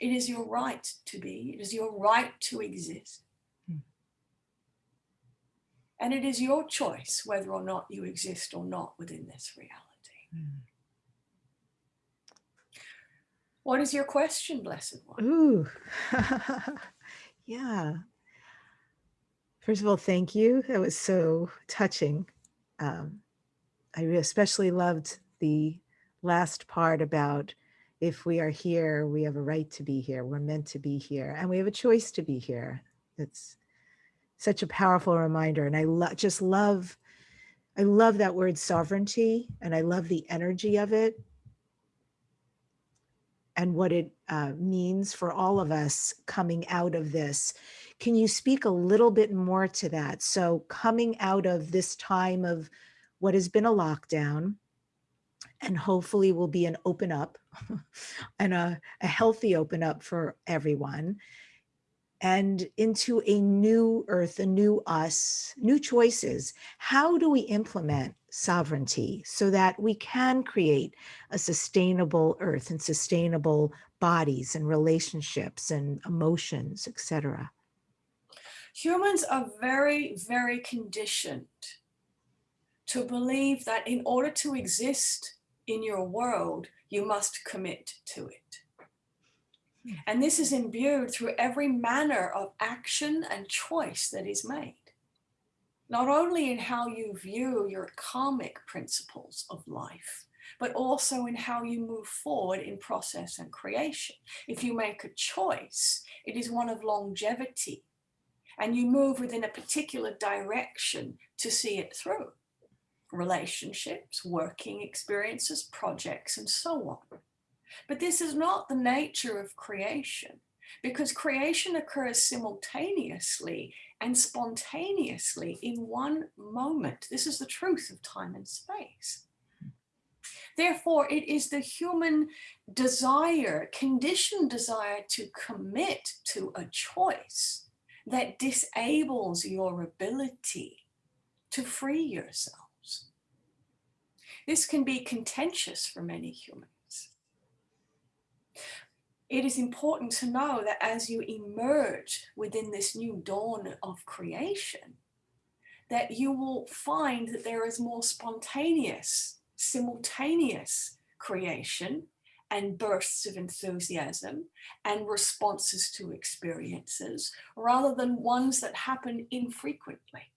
it is your right to be, it is your right to exist. And it is your choice whether or not you exist or not within this reality. Mm. What is your question, Blessed One? Ooh, <laughs> yeah. First of all, thank you. That was so touching. Um, I especially loved the last part about if we are here, we have a right to be here. We're meant to be here and we have a choice to be here. It's such a powerful reminder. And I lo just love, I love that word sovereignty and I love the energy of it and what it uh, means for all of us coming out of this. Can you speak a little bit more to that? So coming out of this time of what has been a lockdown and hopefully will be an open up <laughs> and a, a healthy open up for everyone and into a new earth, a new us, new choices. How do we implement sovereignty so that we can create a sustainable earth and sustainable bodies and relationships and emotions, etc.? Humans are very, very conditioned to believe that in order to exist in your world, you must commit to it. And this is imbued through every manner of action and choice that is made. Not only in how you view your karmic principles of life, but also in how you move forward in process and creation. If you make a choice, it is one of longevity and you move within a particular direction to see it through. Relationships, working experiences, projects, and so on. But this is not the nature of creation because creation occurs simultaneously and spontaneously in one moment. This is the truth of time and space. Therefore, it is the human desire, conditioned desire to commit to a choice that disables your ability to free yourselves. This can be contentious for many humans it is important to know that as you emerge within this new dawn of creation, that you will find that there is more spontaneous, simultaneous creation and bursts of enthusiasm and responses to experiences rather than ones that happen infrequently.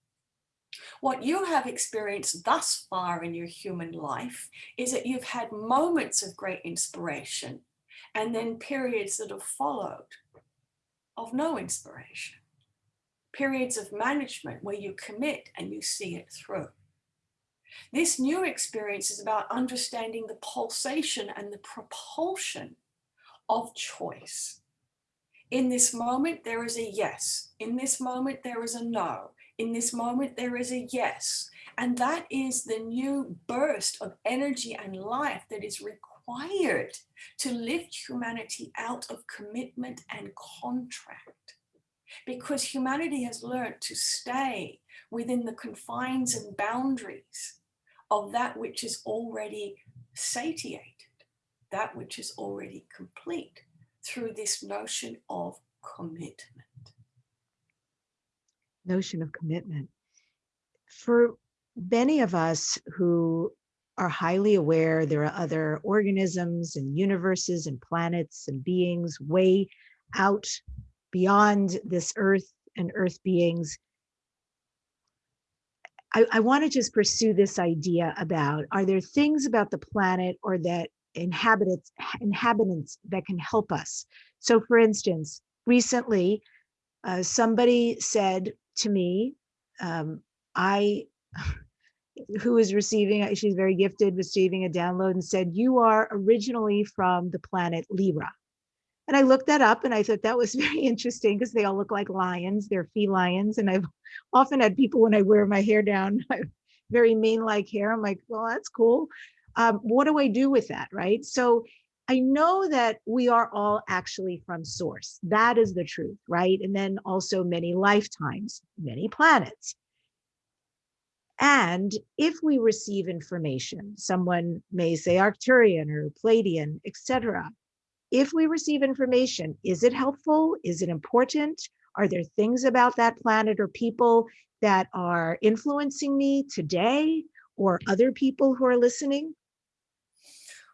What you have experienced thus far in your human life is that you've had moments of great inspiration and then periods that have followed of no inspiration. Periods of management where you commit and you see it through. This new experience is about understanding the pulsation and the propulsion of choice. In this moment, there is a yes. In this moment, there is a no. In this moment, there is a yes. And that is the new burst of energy and life that is required required to lift humanity out of commitment and contract because humanity has learned to stay within the confines and boundaries of that which is already satiated, that which is already complete through this notion of commitment. Notion of commitment. For many of us who are highly aware there are other organisms and universes and planets and beings way out beyond this earth and earth beings. I, I want to just pursue this idea about are there things about the planet or that inhabitants inhabitants that can help us? So for instance, recently uh, somebody said to me, um, I who is receiving, she's very gifted, receiving a download and said, you are originally from the planet Lyra. And I looked that up and I thought that was <laughs> very interesting because they all look like lions. They're felines. And I've <laughs> often had people when I wear my hair down, <laughs> very mane-like hair. I'm like, well, that's cool. Um, what do I do with that, right? So I know that we are all actually from source. That is the truth, right? And then also many lifetimes, many planets. And if we receive information, someone may say Arcturian or Pleiadian, etc. If we receive information, is it helpful? Is it important? Are there things about that planet or people that are influencing me today or other people who are listening?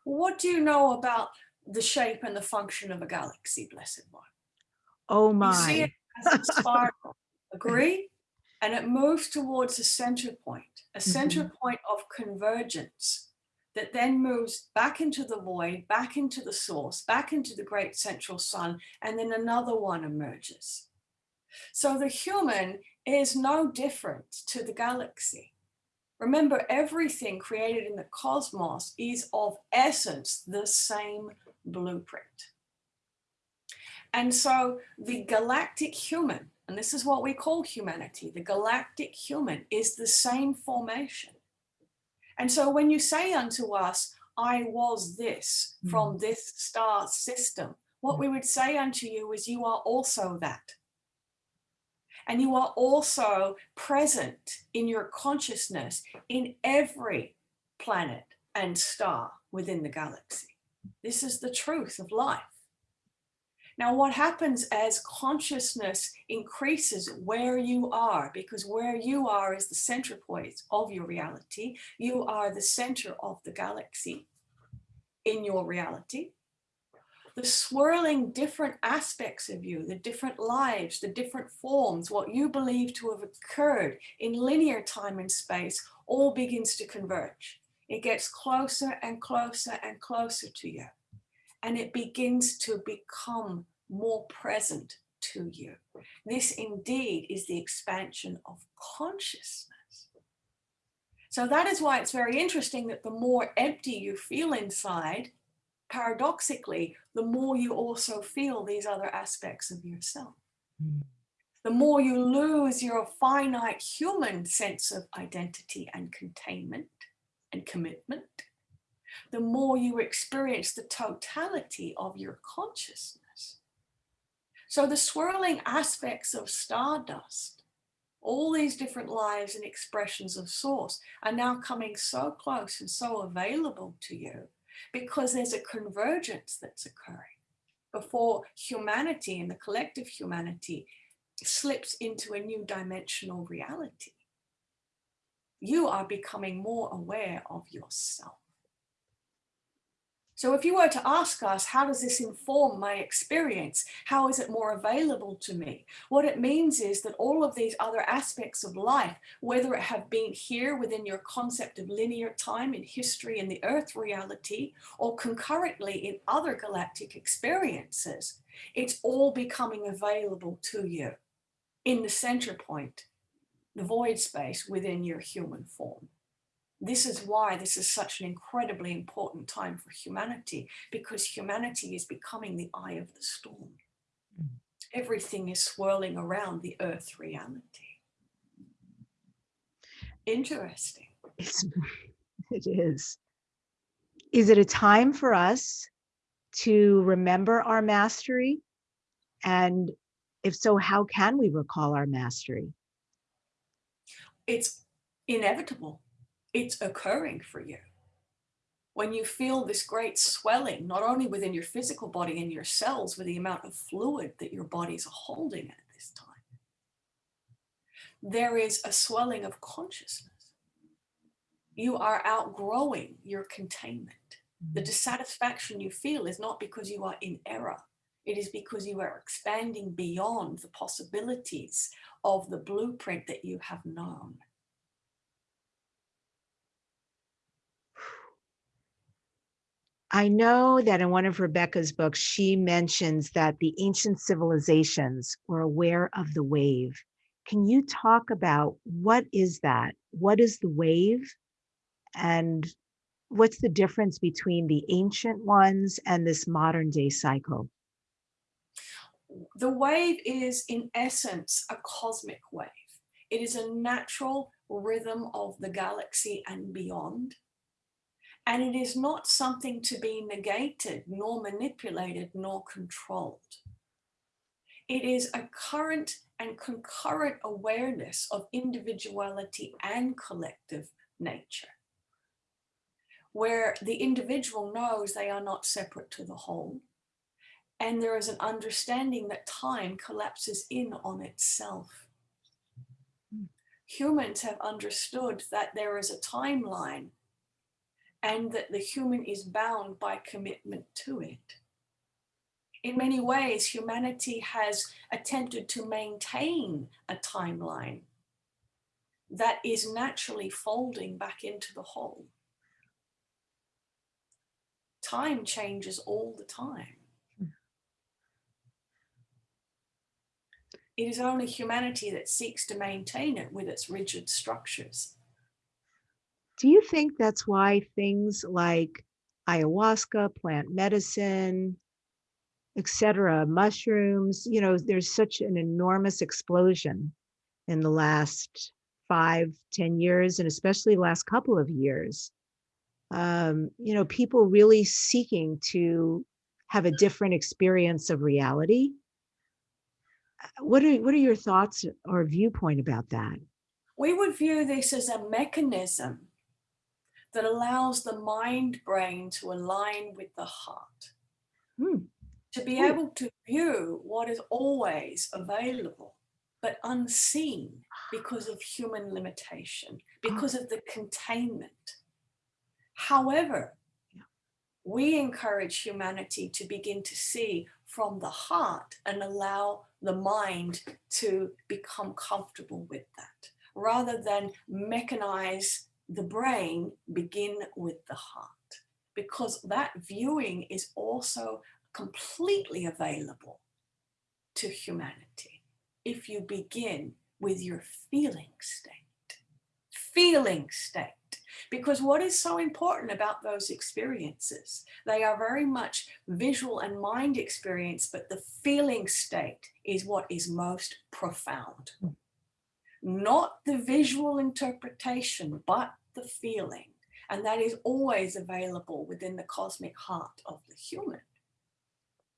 What do you know about the shape and the function of a galaxy, Blessed One? Oh You see my. it as a spiral, agree? <laughs> And it moves towards a center point, a center Mhm. point of convergence that then moves back into the void, back into the source, back into the great central sun, and then another one emerges. So the human is no different to the galaxy. Remember, everything created in the cosmos is of essence the same blueprint. And so the galactic human, and this is what we call humanity, the galactic human is the same formation. And so when you say unto us, I was this hmm. from this star system, what hmm. we would say unto you is you are also that. And you are also present in your consciousness in every planet and star within the galaxy. This is the truth of life. Now, what happens as consciousness increases where you are, because where you are is the center point of your reality. You are the center of the galaxy in your reality. The swirling different aspects of you, the different lives, the different forms, what you believe to have occurred in linear time and space, all begins to converge. It gets closer and closer and closer to you and it begins to become more present to you. This indeed is the expansion of consciousness. So that is why it's very interesting that the more empty you feel inside, paradoxically, the more you also feel these other aspects of yourself. Mm. The more you lose your finite human sense of identity and containment and commitment, the more you experience the totality of your consciousness. So the swirling aspects of stardust, all these different lives and expressions of source are now coming so close and so available to you because there's a convergence that's occurring before humanity and the collective humanity slips into a new dimensional reality. You are becoming more aware of yourself. So if you were to ask us, how does this inform my experience? How is it more available to me? What it means is that all of these other aspects of life, whether it have been here within your concept of linear time in history and the earth reality, or concurrently in other galactic experiences, it's all becoming available to you in the center point, the void space within your human form. This is why this is such an incredibly important time for humanity, because humanity is becoming the eye of the storm. Mm. Everything is swirling around the earth reality. Interesting. It's, <laughs> it is. Is it a time for us to remember our mastery? And if so, how can we recall our mastery? it's inevitable. It's occurring for you. When you feel this great swelling, not only within your physical body and your cells, with the amount of fluid that your are holding at this time, there is a swelling of consciousness. You are outgrowing your containment. The mm-hmm. dissatisfaction you feel is not because you are in error. It is because you are expanding beyond the possibilities of the blueprint that you have known. I know that in one of Rebecca's books, she mentions that the ancient civilizations were aware of the wave. Can you talk about what is that? What is the wave? And what's the difference between the ancient ones and this modern day cycle? The wave is in essence a cosmic wave. It is a natural rhythm of the galaxy and beyond. And it is not something to be negated, nor manipulated, nor controlled. It is a current and concurrent awareness of individuality and collective nature, where the individual knows they are not separate to the whole, and there is an understanding that time collapses in on itself. Hmm. Humans have understood that there is a timeline and that the human is bound by commitment to it. In many ways, humanity has attempted to maintain a timeline that is naturally folding back into the whole. Time changes all the time. It is only humanity that seeks to maintain it with its rigid structures. Do you think that's why things like ayahuasca, plant medicine, etc., mushrooms, you know, there's such an enormous explosion in the last five, ten years, and especially last couple of years. Um, you know, people really seeking to have a different experience of reality. What are what are your thoughts or viewpoint about that? We would view this as a mechanism that allows the mind brain to align with the heart. Hmm. To be Hmm. able to view what is always available, but unseen because of human limitation, because of the containment. However, we encourage humanity to begin to see from the heart and allow the mind to become comfortable with that rather than mechanize the brain begin with the heart because that viewing is also completely available to humanity. If you begin with your feeling state feeling state because what is so important about those experiences they are very much visual and mind experience but the feeling state is what is most profound. Hmm. Not the visual interpretation, but the feeling. And that is always available within the cosmic heart of the human.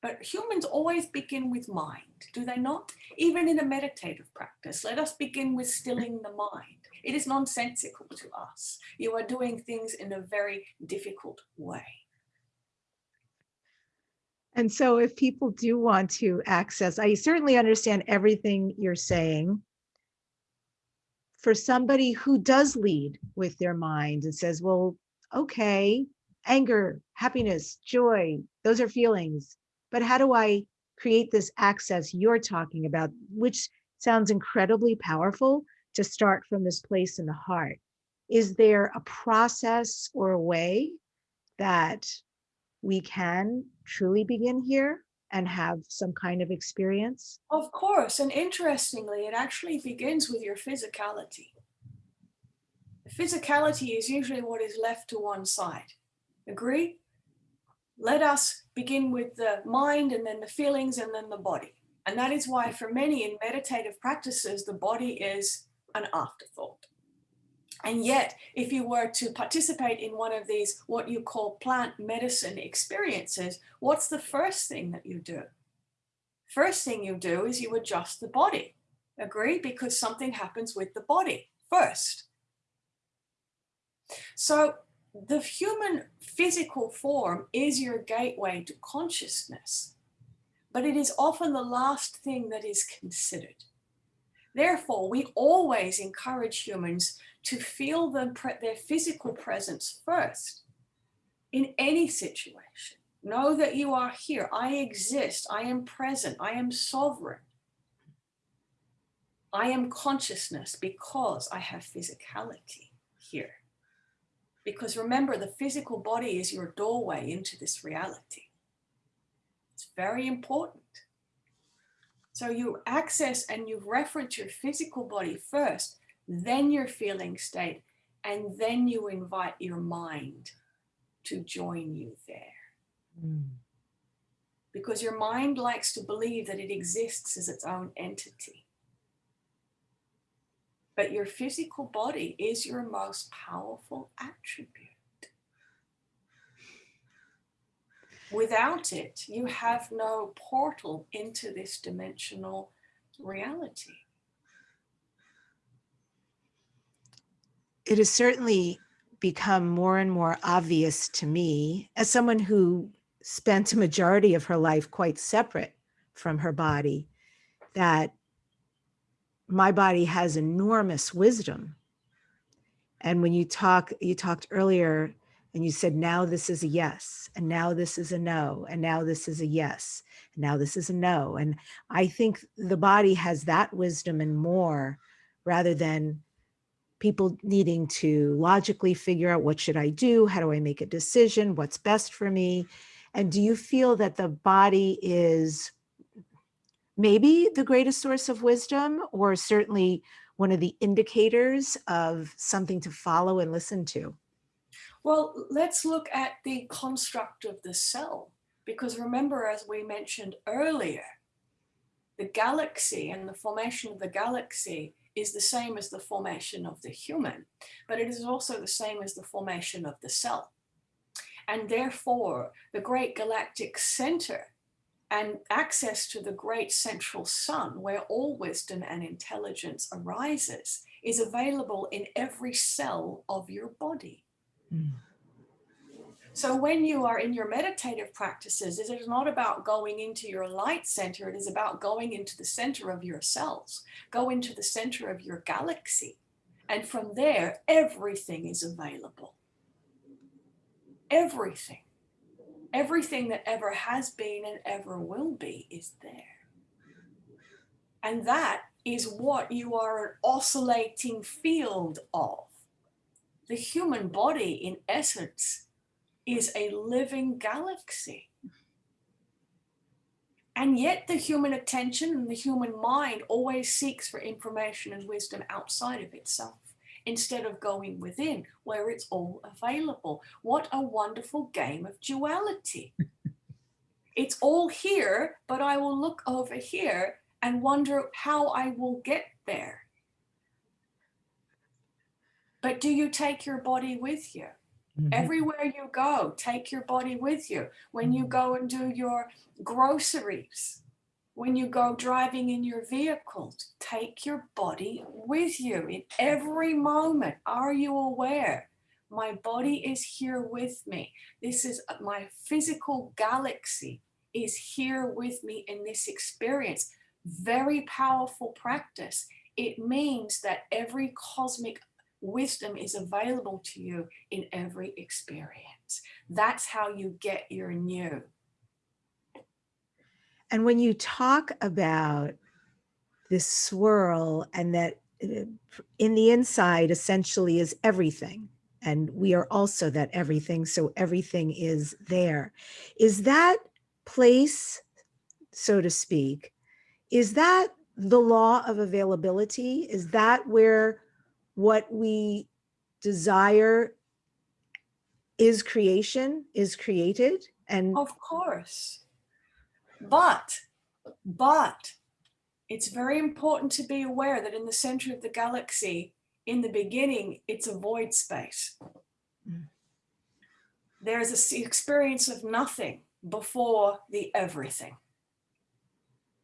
But humans always begin with mind, do they not? Even in a meditative practice, let us begin with stilling the mind. It is nonsensical to us. You are doing things in a very difficult way. And so if people do want to access, I certainly understand everything you're saying. For somebody who does lead with their mind and says, well, okay, anger, happiness, joy, those are feelings. But how do I create this access you're talking about, which sounds incredibly powerful to start from this place in the heart? Is there a process or a way that we can truly begin here and have some kind of experience? Of course, and interestingly, it actually begins with your physicality. Physicality is usually what is left to one side. Agree? Let us begin with the mind and then the feelings and then the body. And that is why for many in meditative practices, the body is an afterthought. And yet, if you were to participate in one of these, what you call plant medicine experiences, what's the first thing that you do? First thing you do is you adjust the body. Agree? Because something happens with the body first. So the human physical form is your gateway to consciousness, but it is often the last thing that is considered. Therefore, we always encourage humans to feel the, their physical presence first in any situation. Know that you are here. I exist. I am present. I am sovereign. I am consciousness because I have physicality here. Because remember, the physical body is your doorway into this reality. It's very important. So you access and you reference your physical body first, then your feeling state, and then you invite your mind to join you there. Mm. Because your mind likes to believe that it exists as its own entity. But your physical body is your most powerful attribute. Without it, you have no portal into this dimensional reality. It has certainly become more and more obvious to me as someone who spent a majority of her life quite separate from her body that my body has enormous wisdom. And when you talk, you talked earlier and you said, now this is a yes, and now this is a no, and now this is a yes, and now this is a no. And I think the body has that wisdom and more rather than people needing to logically figure out what should I do? How do I make a decision? What's best for me? And do you feel that the body is maybe the greatest source of wisdom or certainly one of the indicators of something to follow and listen to? Well, let's look at the construct of the cell, because remember, as we mentioned earlier, the galaxy and the formation of the galaxy is the same as the formation of the human, but it is also the same as the formation of the cell. And therefore, the great galactic center and access to the great central sun where all wisdom and intelligence arises is available in every cell of your body. Mm. So when you are in your meditative practices, it is not about going into your light center, it is about going into the center of yourselves, go into the center of your galaxy. And from there, everything is available. Everything. Everything that ever has been and ever will be is there. And that is what you are an oscillating field of. The human body, in essence, is a living galaxy. And yet the human attention and the human mind always seeks for information and wisdom outside of itself instead of going within where it's all available. What a wonderful game of duality. <laughs> it's all here, but I will look over here and wonder how I will get there. But do you take your body with you? Mm -hmm. Everywhere you go, take your body with you. When you go and do your groceries, when you go driving in your vehicle, take your body with you in every moment. Are you aware? My body is here with me. This is uh, my physical galaxy is here with me in this experience. Very powerful practice. It means that every cosmic wisdom is available to you in every experience. That's how you get your new. And when you talk about this swirl and that uh, in the inside essentially is everything, and we are also that everything, so everything is there. Is that place, so to speak, is that the law of availability? Is that where what we desire is creation, is created. And of course, but, but it's very important to be aware that in the center of the galaxy, in the beginning, it's a void space. Mm. There's an experience of nothing before the everything.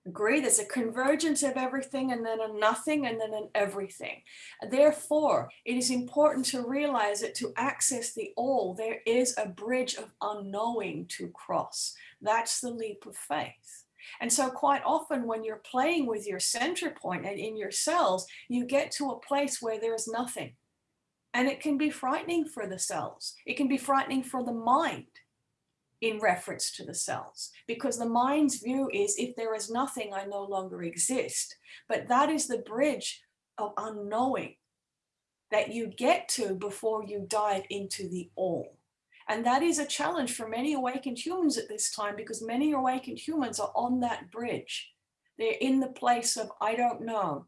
Agree? There's a convergence of everything and then a nothing and then an everything. Therefore, it is important to realize that to access the all, there is a bridge of unknowing to cross. That's the leap of faith. And so quite often when you're playing with your center point and in your cells, you get to a place where there is nothing. And it can be frightening for the cells. It can be frightening for the mind in reference to the cells because the mind's view is if there is nothing, I no longer exist. But that is the bridge of unknowing that you get to before you dive into the all. And that is a challenge for many awakened humans at this time because many awakened humans are on that bridge. They're in the place of, I don't know.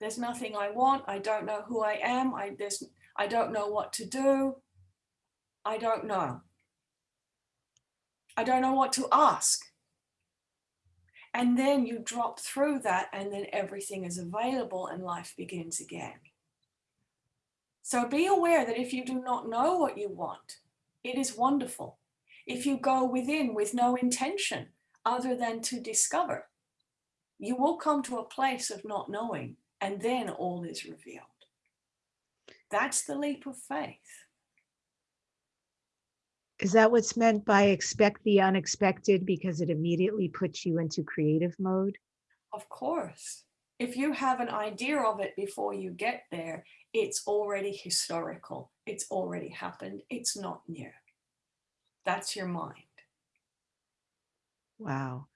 There's nothing I want. I don't know who I am. I, there's, I don't know what to do. I don't know. I don't know what to ask. And then you drop through that and then everything is available and life begins again. So be aware that if you do not know what you want, it is wonderful. If you go within with no intention other than to discover, you will come to a place of not knowing and then all is revealed. That's the leap of faith. Is that what's meant by expect the unexpected because it immediately puts you into creative mode? Of course. If you have an idea of it before you get there, it's already historical. It's already happened. It's not new. That's your mind. Wow.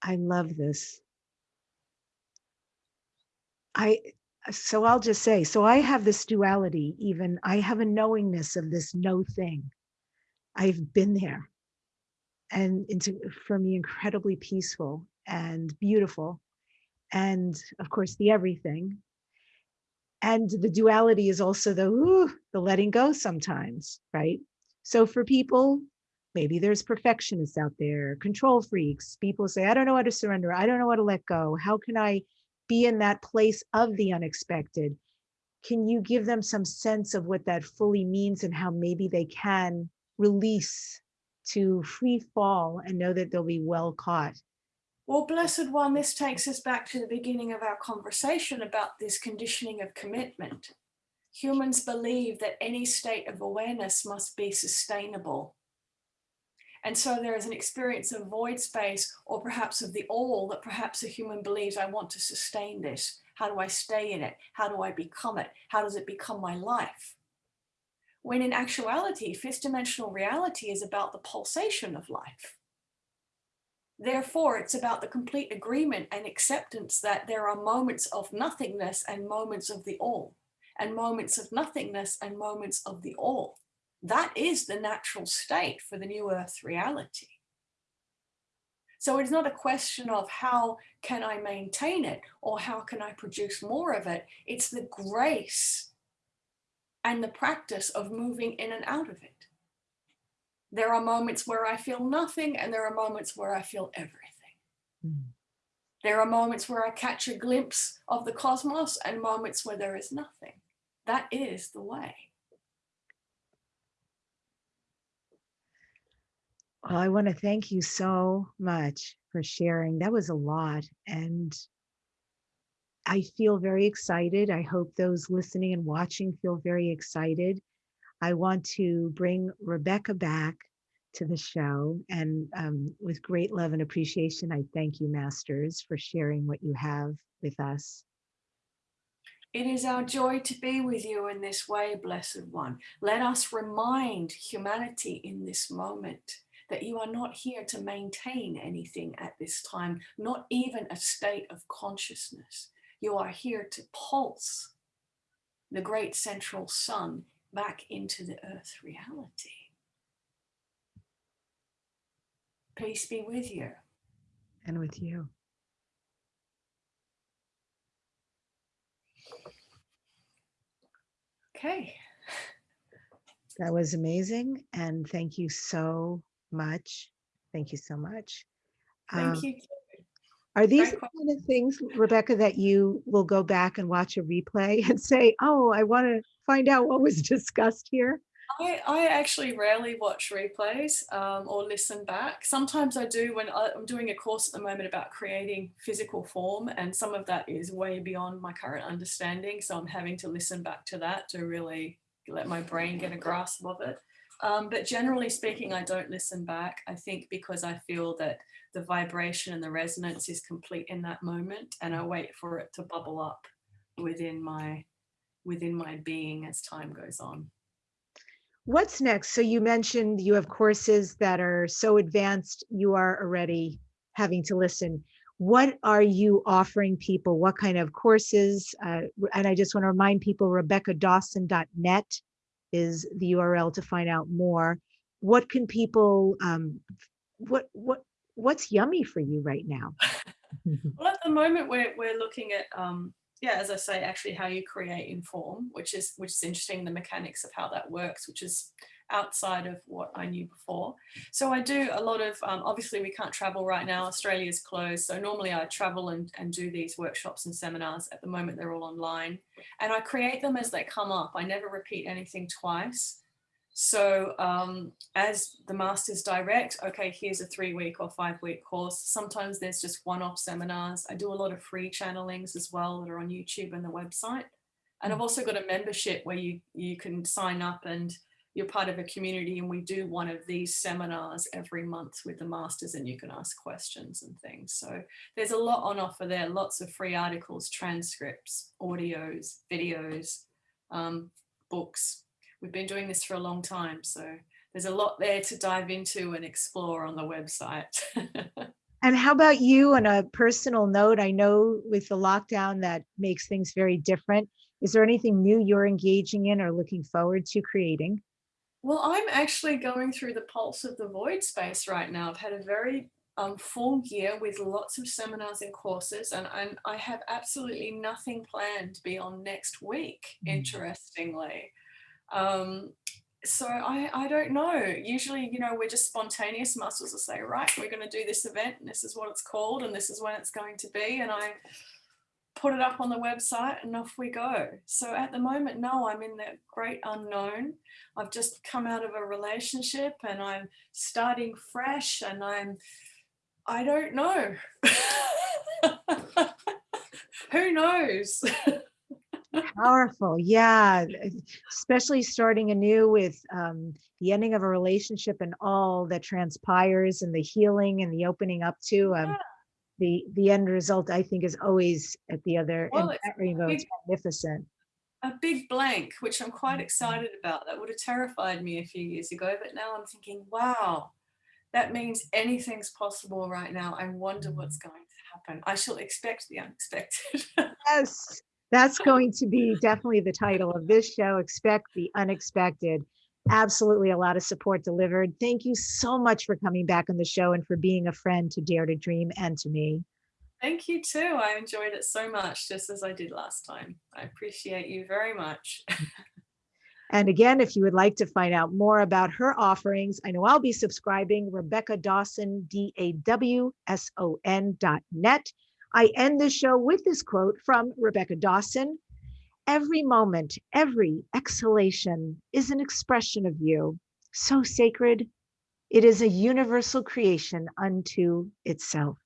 I love this. I so I'll just say, so I have this duality, even I have a knowingness of this no thing. I've been there. And it's uh, for me incredibly peaceful and beautiful. And of course, the everything. And the duality is also the ooh, the letting go sometimes, right? So for people, maybe there's perfectionists out there, control freaks. People say, I don't know how to surrender. I don't know how to let go. How can I be in that place of the unexpected? Can you give them some sense of what that fully means and how maybe they can release to free fall and know that they'll be well caught. Well, blessed one, this takes us back to the beginning of our conversation about this conditioning of commitment. Humans believe that any state of awareness must be sustainable. And so there is an experience of void space or perhaps of the all that perhaps a human believes I want to sustain this. How do I stay in it? How do I become it? How does it become my life? When in actuality, fifth dimensional reality is about the pulsation of life. Therefore, it's about the complete agreement and acceptance that there are moments of nothingness and moments of the all, and moments of nothingness and moments of the all. That is the natural state for the new earth reality. So it's not a question of how can I maintain it or how can I produce more of it. It's the grace and the practice of moving in and out of it. There are moments where I feel nothing and there are moments where I feel everything. Mm. There are moments where I catch a glimpse of the cosmos and moments where there is nothing. That is the way. Well, I want to thank you so much for sharing. That was a lot. And I feel very excited. I hope those listening and watching feel very excited. I want to bring Rebecca back to the show. And um, with great love and appreciation, I thank you, Masters, for sharing what you have with us. It is our joy to be with you in this way, Blessed One. Let us remind humanity in this moment that you are not here to maintain anything at this time, not even a state of consciousness. You are here to pulse the great central sun back into the earth reality. Peace be with you. And with you. Okay. That was amazing. And thank you so much. Thank you so much. Thank um, you. Are these the kind of things, Rebecca, that you will go back and watch a replay <laughs> and say, oh, I want to find out what was <laughs> discussed here? I, I actually rarely watch replays um, or listen back. Sometimes I do when I, I'm doing a course at the moment about creating physical form and some of that is way beyond my current understanding. So I'm having to listen back to that to really let my brain get a grasp of it. Um, but generally speaking, I don't listen back. I think because I feel that the vibration and the resonance is complete in that moment and I wait for it to bubble up within my within my being as time goes on. What's next? So you mentioned you have courses that are so advanced, you are already having to listen. What are you offering people? What kind of courses? Uh, and I just want to remind people, RebeccaDawson.net is the URL to find out more. What can people, um, what, what, what's yummy for you right now? <laughs> well, at the moment, we're, we're looking at um, yeah, as I say, actually how you create inform, which is which is interesting, the mechanics of how that works, which is outside of what I knew before. So I do a lot of, um, obviously we can't travel right now, Australia's closed. So normally I travel and, and do these workshops and seminars. At the moment, they're all online and I create them as they come up. I never repeat anything twice. So um, as the masters direct, okay, here's a three week or five week course. Sometimes there's just one-off seminars. I do a lot of free channelings as well that are on YouTube and the website. And I've mm. also got a membership where you, you can sign up and you're part of a community and we do one of these seminars every month with the masters and you can ask questions and things. So there's a lot on offer there, lots of free articles, transcripts, audios, videos, um, books, we've been doing this for a long time. So there's a lot there to dive into and explore on the website. <laughs> and how about you on a personal note? I know with the lockdown that makes things very different. Is there anything new you're engaging in or looking forward to creating? Well, I'm actually going through the pulse of the void space right now. I've had a very um, full year with lots of seminars and courses and, and I have absolutely nothing planned beyond next week, mm. interestingly. Um, so I, I don't know. Usually, you know, we're just spontaneous muscles will say, right, we're going to do this event and this is what it's called and this is when it's going to be. And I put it up on the website and off we go. So at the moment, no, I'm in the great unknown. I've just come out of a relationship and I'm starting fresh and I'm, I don't know. <laughs> Who knows? <laughs> Powerful. Yeah. Especially starting anew with um, the ending of a relationship and all that transpires and the healing and the opening up to um, yeah. the, the end result, I think is always at the other well, end that rainbow. Big, it's magnificent. A big blank, which I'm quite mm-hmm. excited about. That would have terrified me a few years ago, but now I'm thinking, wow, that means anything's possible right now. I wonder what's mm-hmm. going to happen. I shall expect the unexpected. <laughs> yes, that's going to be definitely the title of this show, Expect the Unexpected. Absolutely a lot of support delivered. Thank you so much for coming back on the show and for being a friend to Dare to Dream and to me. Thank you too. I enjoyed it so much, just as I did last time. I appreciate you very much. <laughs> and again, if you would like to find out more about her offerings, I know I'll be subscribing, Rebecca Dawson, D-A-W-S-O-N dot net. I end the show with this quote from Rebecca Dawson. Every moment, every exhalation is an expression of you, so sacred. It is a universal creation unto itself.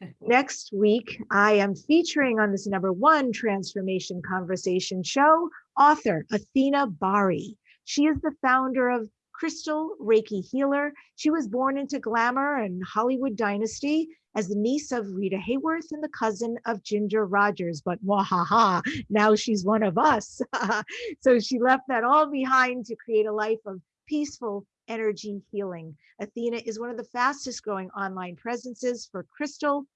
<laughs> Next week, I am featuring on this number one transformation conversation show, author Athena Bari. She is the founder of Crystal Reiki Healer. She was born into glamour and Hollywood dynasty as the niece of Rita Hayworth and the cousin of Ginger Rogers, but wahaha, now she's one of us. <laughs> so she left that all behind to create a life of peaceful energy healing. Athena is one of the fastest growing online presences for crystal,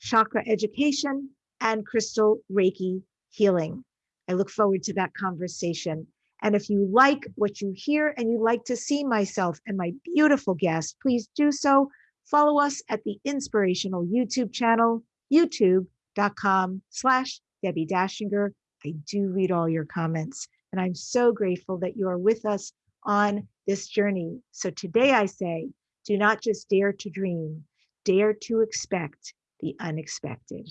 chakra education, and crystal Reiki healing. I look forward to that conversation. And if you like what you hear and you like to see myself and my beautiful guest, please do so follow us at the inspirational YouTube channel, youtube.com slash Debbie Dachinger. I do read all your comments and I'm so grateful that you are with us on this journey. So today I say, do not just dare to dream, dare to expect the unexpected.